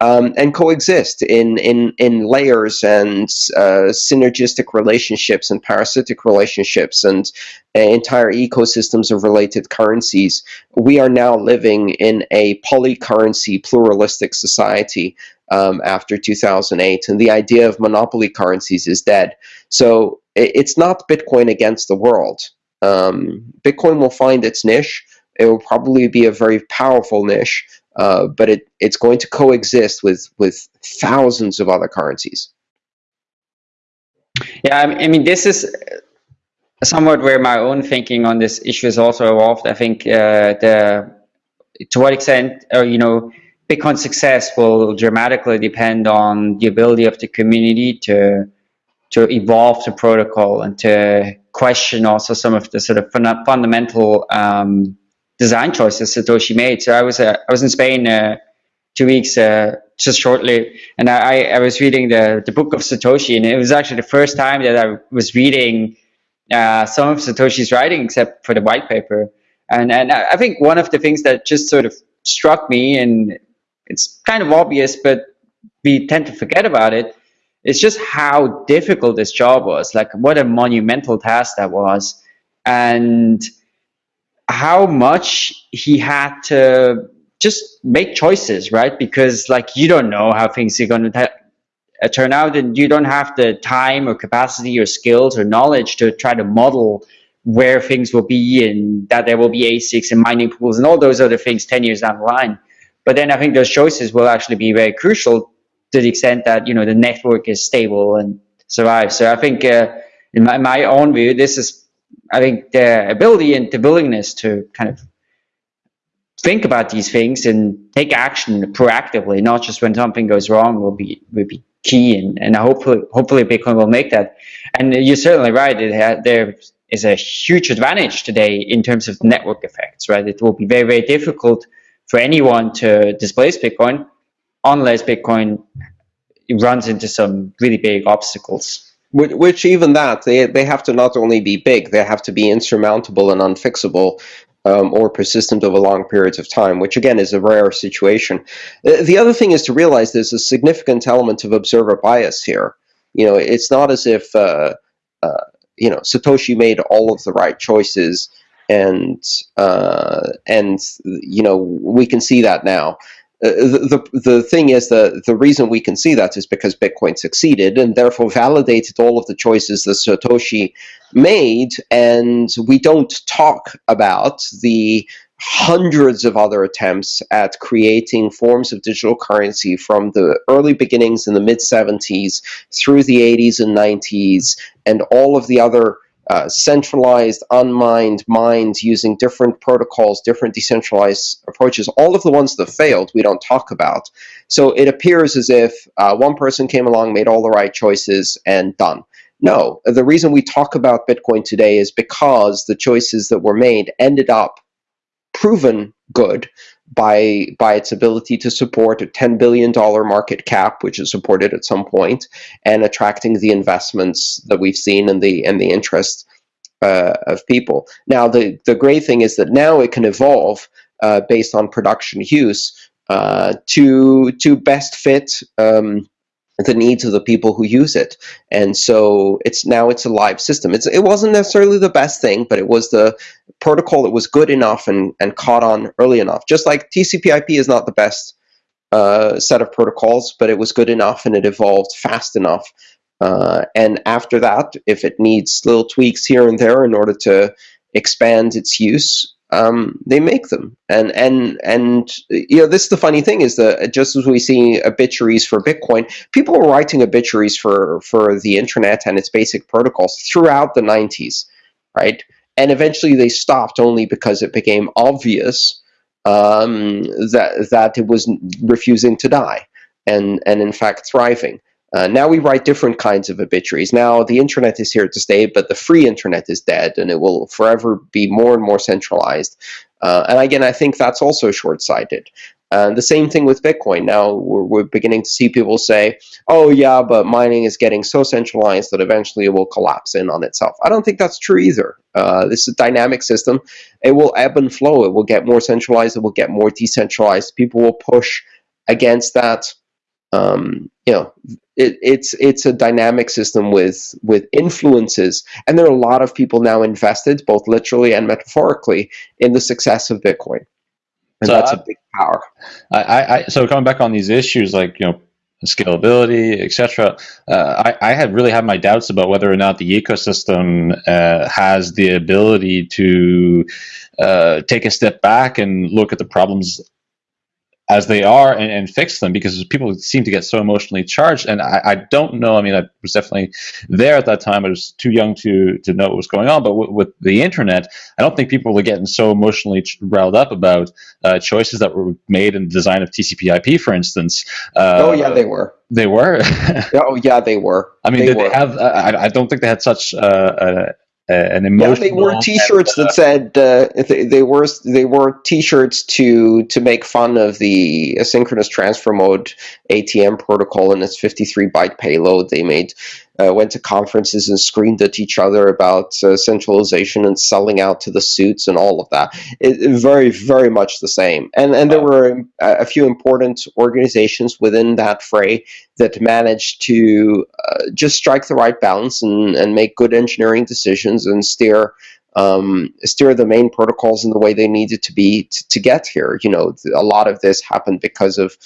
um, and coexist in, in, in layers and uh, synergistic relationships and parasitic relationships and uh, entire ecosystems of related currencies. We are now living in a polycurrency pluralistic society um, after 2008, and the idea of monopoly currencies is dead. So it's not Bitcoin against the world. Um, Bitcoin will find its niche. It will probably be a very powerful niche, uh, but it, it's going to coexist with, with thousands of other currencies. Yeah, I mean, this is somewhat where my own thinking on this issue is also evolved. I think uh, the to what extent, or you know, Bitcoin success will dramatically depend on the ability of the community to to evolve the protocol and to question also some of the sort of fun fundamental um, design choices Satoshi made. So I was uh, I was in Spain uh, two weeks uh, just shortly, and I, I was reading the the book of Satoshi, and it was actually the first time that I was reading uh, some of Satoshi's writing, except for the white paper. And and I think one of the things that just sort of struck me, and it's kind of obvious, but we tend to forget about it. It's just how difficult this job was. Like what a monumental task that was, and how much he had to just make choices, right? Because like you don't know how things are going to uh, turn out, and you don't have the time or capacity or skills or knowledge to try to model where things will be and that there will be ASICs and mining pools and all those other things 10 years down the line. But then I think those choices will actually be very crucial to the extent that you know the network is stable and survives. So I think uh, in my, my own view, this is I think the ability and the willingness to kind of think about these things and take action proactively, not just when something goes wrong, will be will be key. And, and hopefully, hopefully Bitcoin will make that. And you're certainly right. It there is a huge advantage today in terms of network effects, right? It will be very, very difficult for anyone to displace Bitcoin unless Bitcoin runs into some really big obstacles. Which, even that, they, they have to not only be big, they have to be insurmountable and unfixable. um, or persistent over long periods of time, which again is a rare situation. Uh, The other thing is to realize there's a significant element of observer bias here. You know, it's not as if uh, uh, you know Satoshi made all of the right choices, and uh, and you know we can see that now. Uh, the, the thing is that the reason we can see that is because Bitcoin succeeded and therefore validated all of the choices that Satoshi made, and we don't talk about the hundreds of other attempts at creating forms of digital currency from the early beginnings in the mid 70s through the 80s and 90s, and all of the other uh, centralized, unmined minds using different protocols, different decentralized approaches, all of the ones that failed, we don't talk about. So it appears as if uh, one person came along, made all the right choices, and done. No, the reason we talk about Bitcoin today is because the choices that were made ended up proven good by by its ability to support a 10 billion dollar market cap which is supported at some point and attracting the investments that we've seen and the and the interest uh, of people. Now the the great thing is that now it can evolve uh, based on production use uh, to to best fit um, the needs of the people who use it. And so it's now it's a live system. It's, it wasn't necessarily the best thing but it was the protocol that was good enough and, and caught on early enough. Just like tcp/ip is not the best uh, set of protocols but it was good enough and it evolved fast enough. Uh, and after that if it needs little tweaks here and there in order to expand its use um, they make them. And and and you know, this is the funny thing is that just as we see obituaries for Bitcoin, people were writing obituaries for for the internet and its basic protocols throughout the 90s, right? And eventually they stopped only because it became obvious um, that that it was refusing to die and and in fact thriving. Uh, now we write different kinds of obituaries. Now the internet is here to stay, but the free internet is dead, and it will forever be more and more centralized. Uh, and again, I think that's also short-sighted. Uh, the same thing with Bitcoin. Now we're, we're, beginning to see people say, "Oh yeah, but mining is getting so centralized that eventually it will collapse in on itself." I don't think that's true either. Uh, this is a dynamic system. It will ebb and flow. It will get more centralized. It will get more decentralized. People will push against that. Um, you know, it, it's it's a dynamic system with with influences, and there are a lot of people now invested, both literally and metaphorically, in the success of Bitcoin, and So that's I- a big power. I, I, so coming back on these issues like you know scalability, etc. Uh, I, I had really had my doubts about whether or not the ecosystem uh, has the ability to uh, take a step back and look at the problems as they are and, and fix them because people seem to get so emotionally charged. And I, I don't know. I mean i was definitely there at that time. I was too young to to know what was going on. But w- with the internet i don't think people were getting so emotionally ch- riled up about uh, choices that were made in the design of tcp/ip for instance. Uh, oh yeah, they were. they were? Oh yeah, they were. i mean they they have I, I don't think they had such uh, uh, an Yeah, they were T-shirts that said uh, they, they were they were T-shirts to to make fun of the asynchronous transfer mode ATM protocol and its 53 byte payload. They made uh, went to conferences and screamed at each other about uh, centralization and selling out to the suits and all of that. It, it very very much the same. And and there were a, a few important organizations within that fray that managed to uh, just strike the right balance and, and make good engineering decisions and steer um, steer the main protocols in the way they needed to be to, to get here. You know, a lot of this happened because of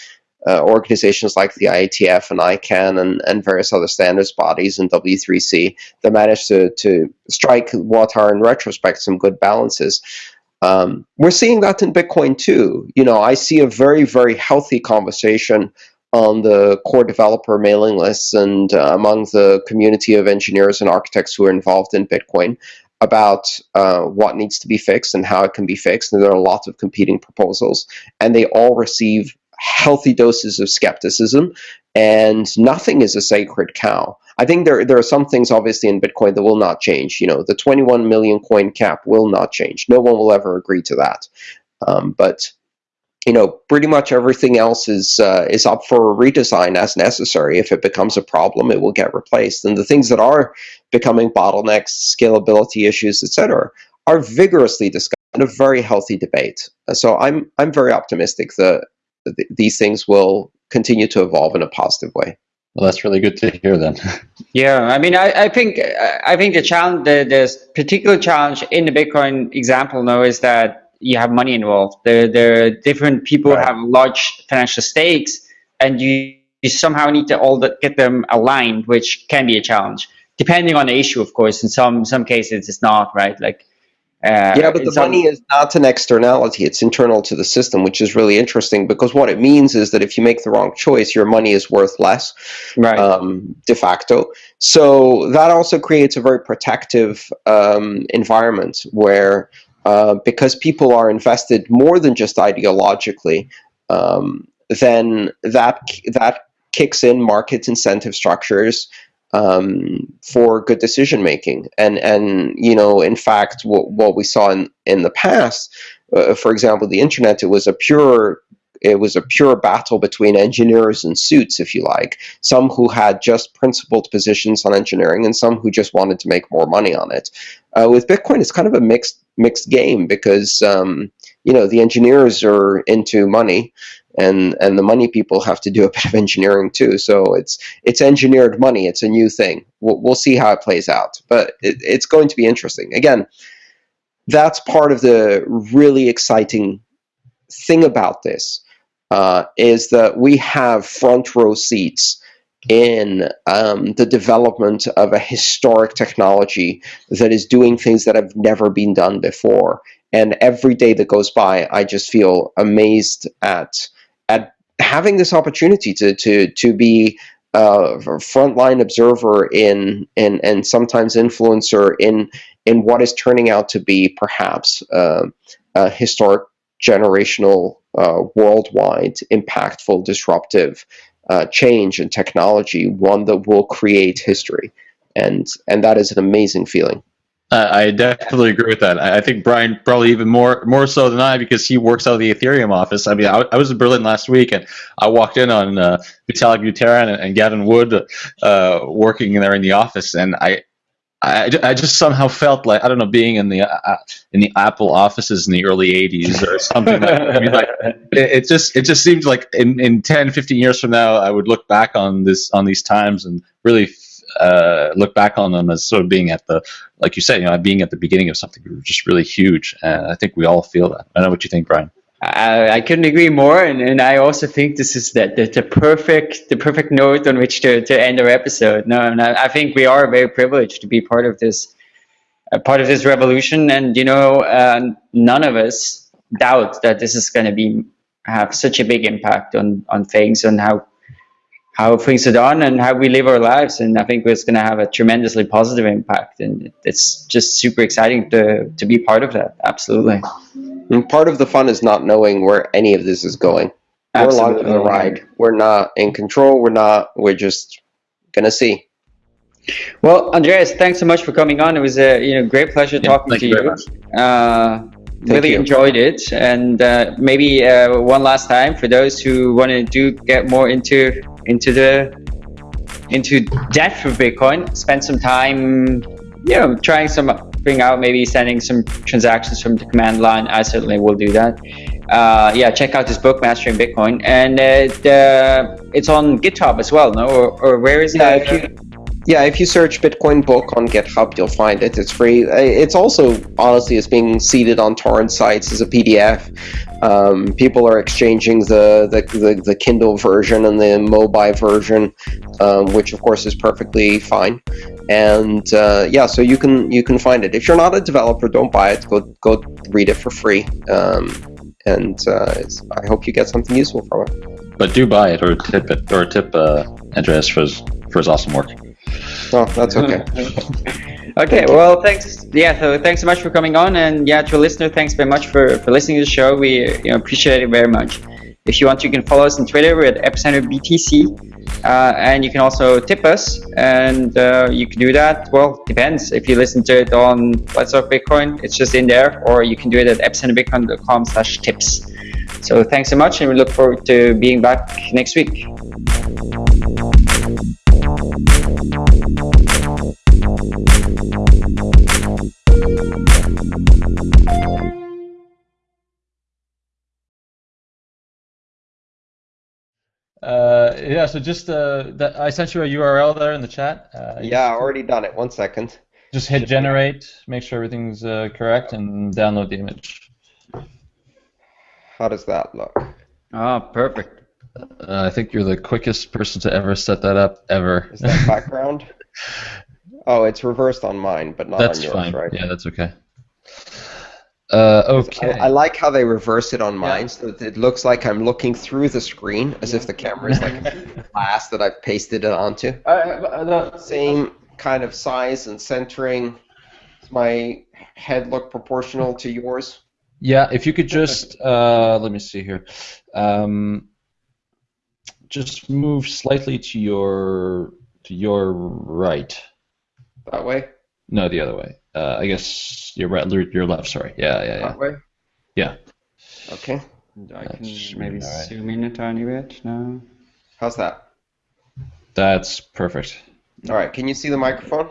uh, organizations like the IETF and ICANN and, and various other standards bodies and W3C that managed to, to strike what are in retrospect some good balances. Um, we're seeing that in Bitcoin too. You know, I see a very, very healthy conversation on the core developer mailing lists and uh, among the community of engineers and architects who are involved in Bitcoin about uh, what needs to be fixed and how it can be fixed. And there are lots of competing proposals, and they all receive healthy doses of skepticism, and nothing is a sacred cow. I think there there are some things obviously in Bitcoin that will not change. You know, the 21 million coin cap will not change. No one will ever agree to that. Um, but you know, pretty much everything else is uh, is up for a redesign as necessary. If it becomes a problem, it will get replaced. And the things that are becoming bottlenecks, scalability issues, etc., are vigorously discussed in a very healthy debate. So I'm I'm very optimistic that th- these things will continue to evolve in a positive way. Well, that's really good to hear then. yeah, I mean, I, I think I think the challenge, the, the particular challenge in the Bitcoin example now is that you have money involved. There, there are different people right. have large financial stakes, and you, you somehow need to all the, get them aligned, which can be a challenge, depending on the issue, of course. In some some cases, it's not right. Like uh, yeah, but the some... money is not an externality; it's internal to the system, which is really interesting because what it means is that if you make the wrong choice, your money is worth less, right? Um, de facto. So that also creates a very protective um, environment where, uh, because people are invested more than just ideologically, um, then that that kicks in market incentive structures um, for good decision making. And and you know, in fact, what what we saw in in the past, uh, for example, the internet, it was a pure it was a pure battle between engineers and suits, if you like. Some who had just principled positions on engineering, and some who just wanted to make more money on it. Uh, with Bitcoin, it's kind of a mixed mixed game because um, you know the engineers are into money, and and the money people have to do a bit of engineering too. So it's it's engineered money. It's a new thing. We'll, we'll see how it plays out, but it, it's going to be interesting. Again, that's part of the really exciting thing about this uh, is that we have front row seats in um, the development of a historic technology that is doing things that have never been done before. And every day that goes by, I just feel amazed at at having this opportunity to to to be a frontline observer in in and sometimes influencer in in what is turning out to be perhaps uh, a historic generational uh, worldwide impactful disruptive uh, change in technology one that will create history. And and that is an amazing feeling uh, I definitely agree with that. I, think Brian probably even more more so than I because he works out of the Ethereum office. I mean, I, I was in Berlin last week and I walked in on uh, Vitalik Buterin and, and Gavin Wood uh, working there in the office, and I, I, I just somehow felt like I don't know being in the uh, in the Apple offices in the early '80s or something. like, I mean, like it, it, just it just seems like in, in 10, 15 years from now, I would look back on this on these times and really uh, look back on them as sort of being at the, like you said, you know, being at the beginning of something just really huge. And I think we all feel that. I know what you think, Brian. I, I couldn't agree more, and, and I also think this is the, the, the, perfect the perfect note on which to, to end our episode. No, and I, think we are very privileged to be part of this uh, part of this revolution, and you know, uh, none of us doubt that this is going to be have such a big impact on on things and how how things are done and how we live our lives. And I think it's going to have a tremendously positive impact. And it's just super exciting to, to be part of that. Absolutely. And part of the fun is not knowing where any of this is going. Absolutely. We're along for the ride. We're not in control. We're not, we're just going to see. Well, Andreas, thanks so much for coming on. It was a you know great pleasure yeah, talking to you. you. Uh, really you. enjoyed it, and uh, maybe uh, one last time for those who want to do get more into into the into depth of Bitcoin. Spend some time, you know, trying some bring out maybe sending some transactions from the command line. I certainly will do that. Uh, yeah, check out this book, Mastering Bitcoin, and uh, it's on GitHub as well. No, or, or where is yeah, that? Yeah, if you search Bitcoin book on GitHub, you'll find it. It's free. It's also honestly, it's being seeded on torrent sites as a PDF. Um, people are exchanging the, the, the, the, Kindle version and the mobile version, um, which of course is perfectly fine. And uh, yeah, so you can you can find it. If you're not a developer, don't buy it. Go go read it for free. Um, and uh, I hope you get something useful from it. But do buy it or tip it or tip uh, Andreas for his for his awesome work. Oh, that's okay. okay, well, thanks. Yeah, so thanks so much for coming on, and yeah, to a listener, thanks very much for for listening to the show. We you know, appreciate it very much. If you want, you can follow us on Twitter. We're at Epicenter BTC, uh, and you can also tip us, and uh, you can do that. Well, depends. If you listen to it on Let's Talk Bitcoin, it's just in there, or you can do it at epicenterbitcoin.com/tips. So thanks so much, and we look forward to being back next week. Uh, yeah, so just uh, that I sent you a URL there in the chat. Uh, yeah, I uh, already done it. One second. Just hit generate, make sure everything's uh, correct, and download the image. How does that look? Ah, oh, perfect. Uh, I think you're the quickest person to ever set that up ever. Is that background? Oh, it's reversed on mine, but not That's on yours, fine. right? Yeah, that's okay. Uh, okay. I, I like how they reverse it on mine, so that it looks like I'm looking through the screen, as if the camera is like a glass that I've pasted it onto. The same kind of size and centering. Does my head look proportional to yours? Yeah, if you could just uh, let me see here. Um, just move slightly to your to your right. That way? No, the other way. Uh, I guess your right, your left. Sorry. Yeah, yeah, yeah. That way? Yeah. Okay. I That can maybe alright. zoom in a tiny bit now. How's that? That's perfect. All right. Can you see the microphone?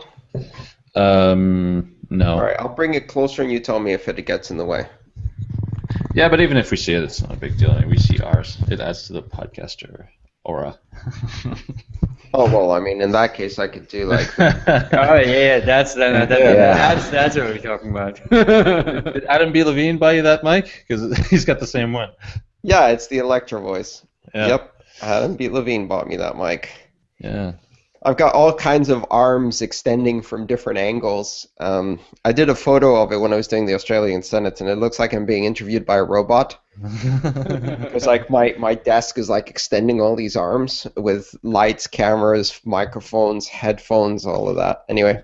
Um, no. All right. I'll bring it closer, and you tell me if it gets in the way. Yeah, but even if we see it, it's not a big deal. I mean, we see ours. It adds to the podcaster aura. Oh well, I mean, in that case, I could do like. Oh yeah, yeah, that's that, that, Yeah. that's that's what we're talking about. Did Adam B. Levine buy you that mic? Because he's got the same one. yeah, it's the Electro voice. Yeah. Yep. Adam B. Levine bought me that mic. Yeah. I've got all kinds of arms extending from different angles. Um, I did a photo of it when I was doing the Australian Senate, and it looks like I'm being interviewed by a robot. Because like my, my desk is like extending all these arms with lights, cameras, microphones, headphones, all of that. Anyway,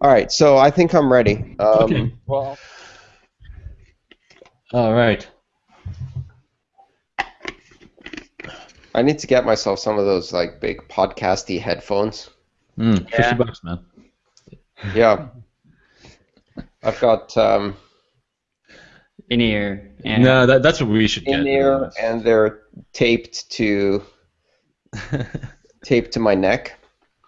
all right, so I think I'm ready. Um, Okay. Well. All right. I need to get myself some of those like big podcasty headphones. Mm, Fifty Yeah. bucks, man. Yeah, I've got um, In ear. Yeah. No, that, that's what we should get. in there, and they're taped to taped to my neck.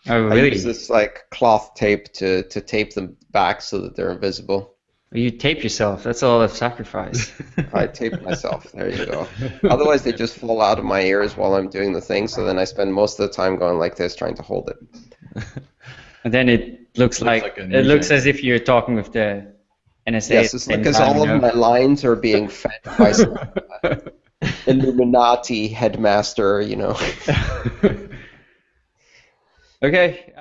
Oh really? I use this like cloth tape to, to tape them back so that they're invisible. You tape yourself. That's a lot of sacrifice. I tape myself. There you go. Otherwise, they just fall out of my ears while I'm doing the thing. So then I spend most of the time going like this, trying to hold it. and then it looks like, like it looks news as if you're talking with the NSA. Yes, it's because time, all of my lines are being fed by some uh, Illuminati headmaster. You know. Okay.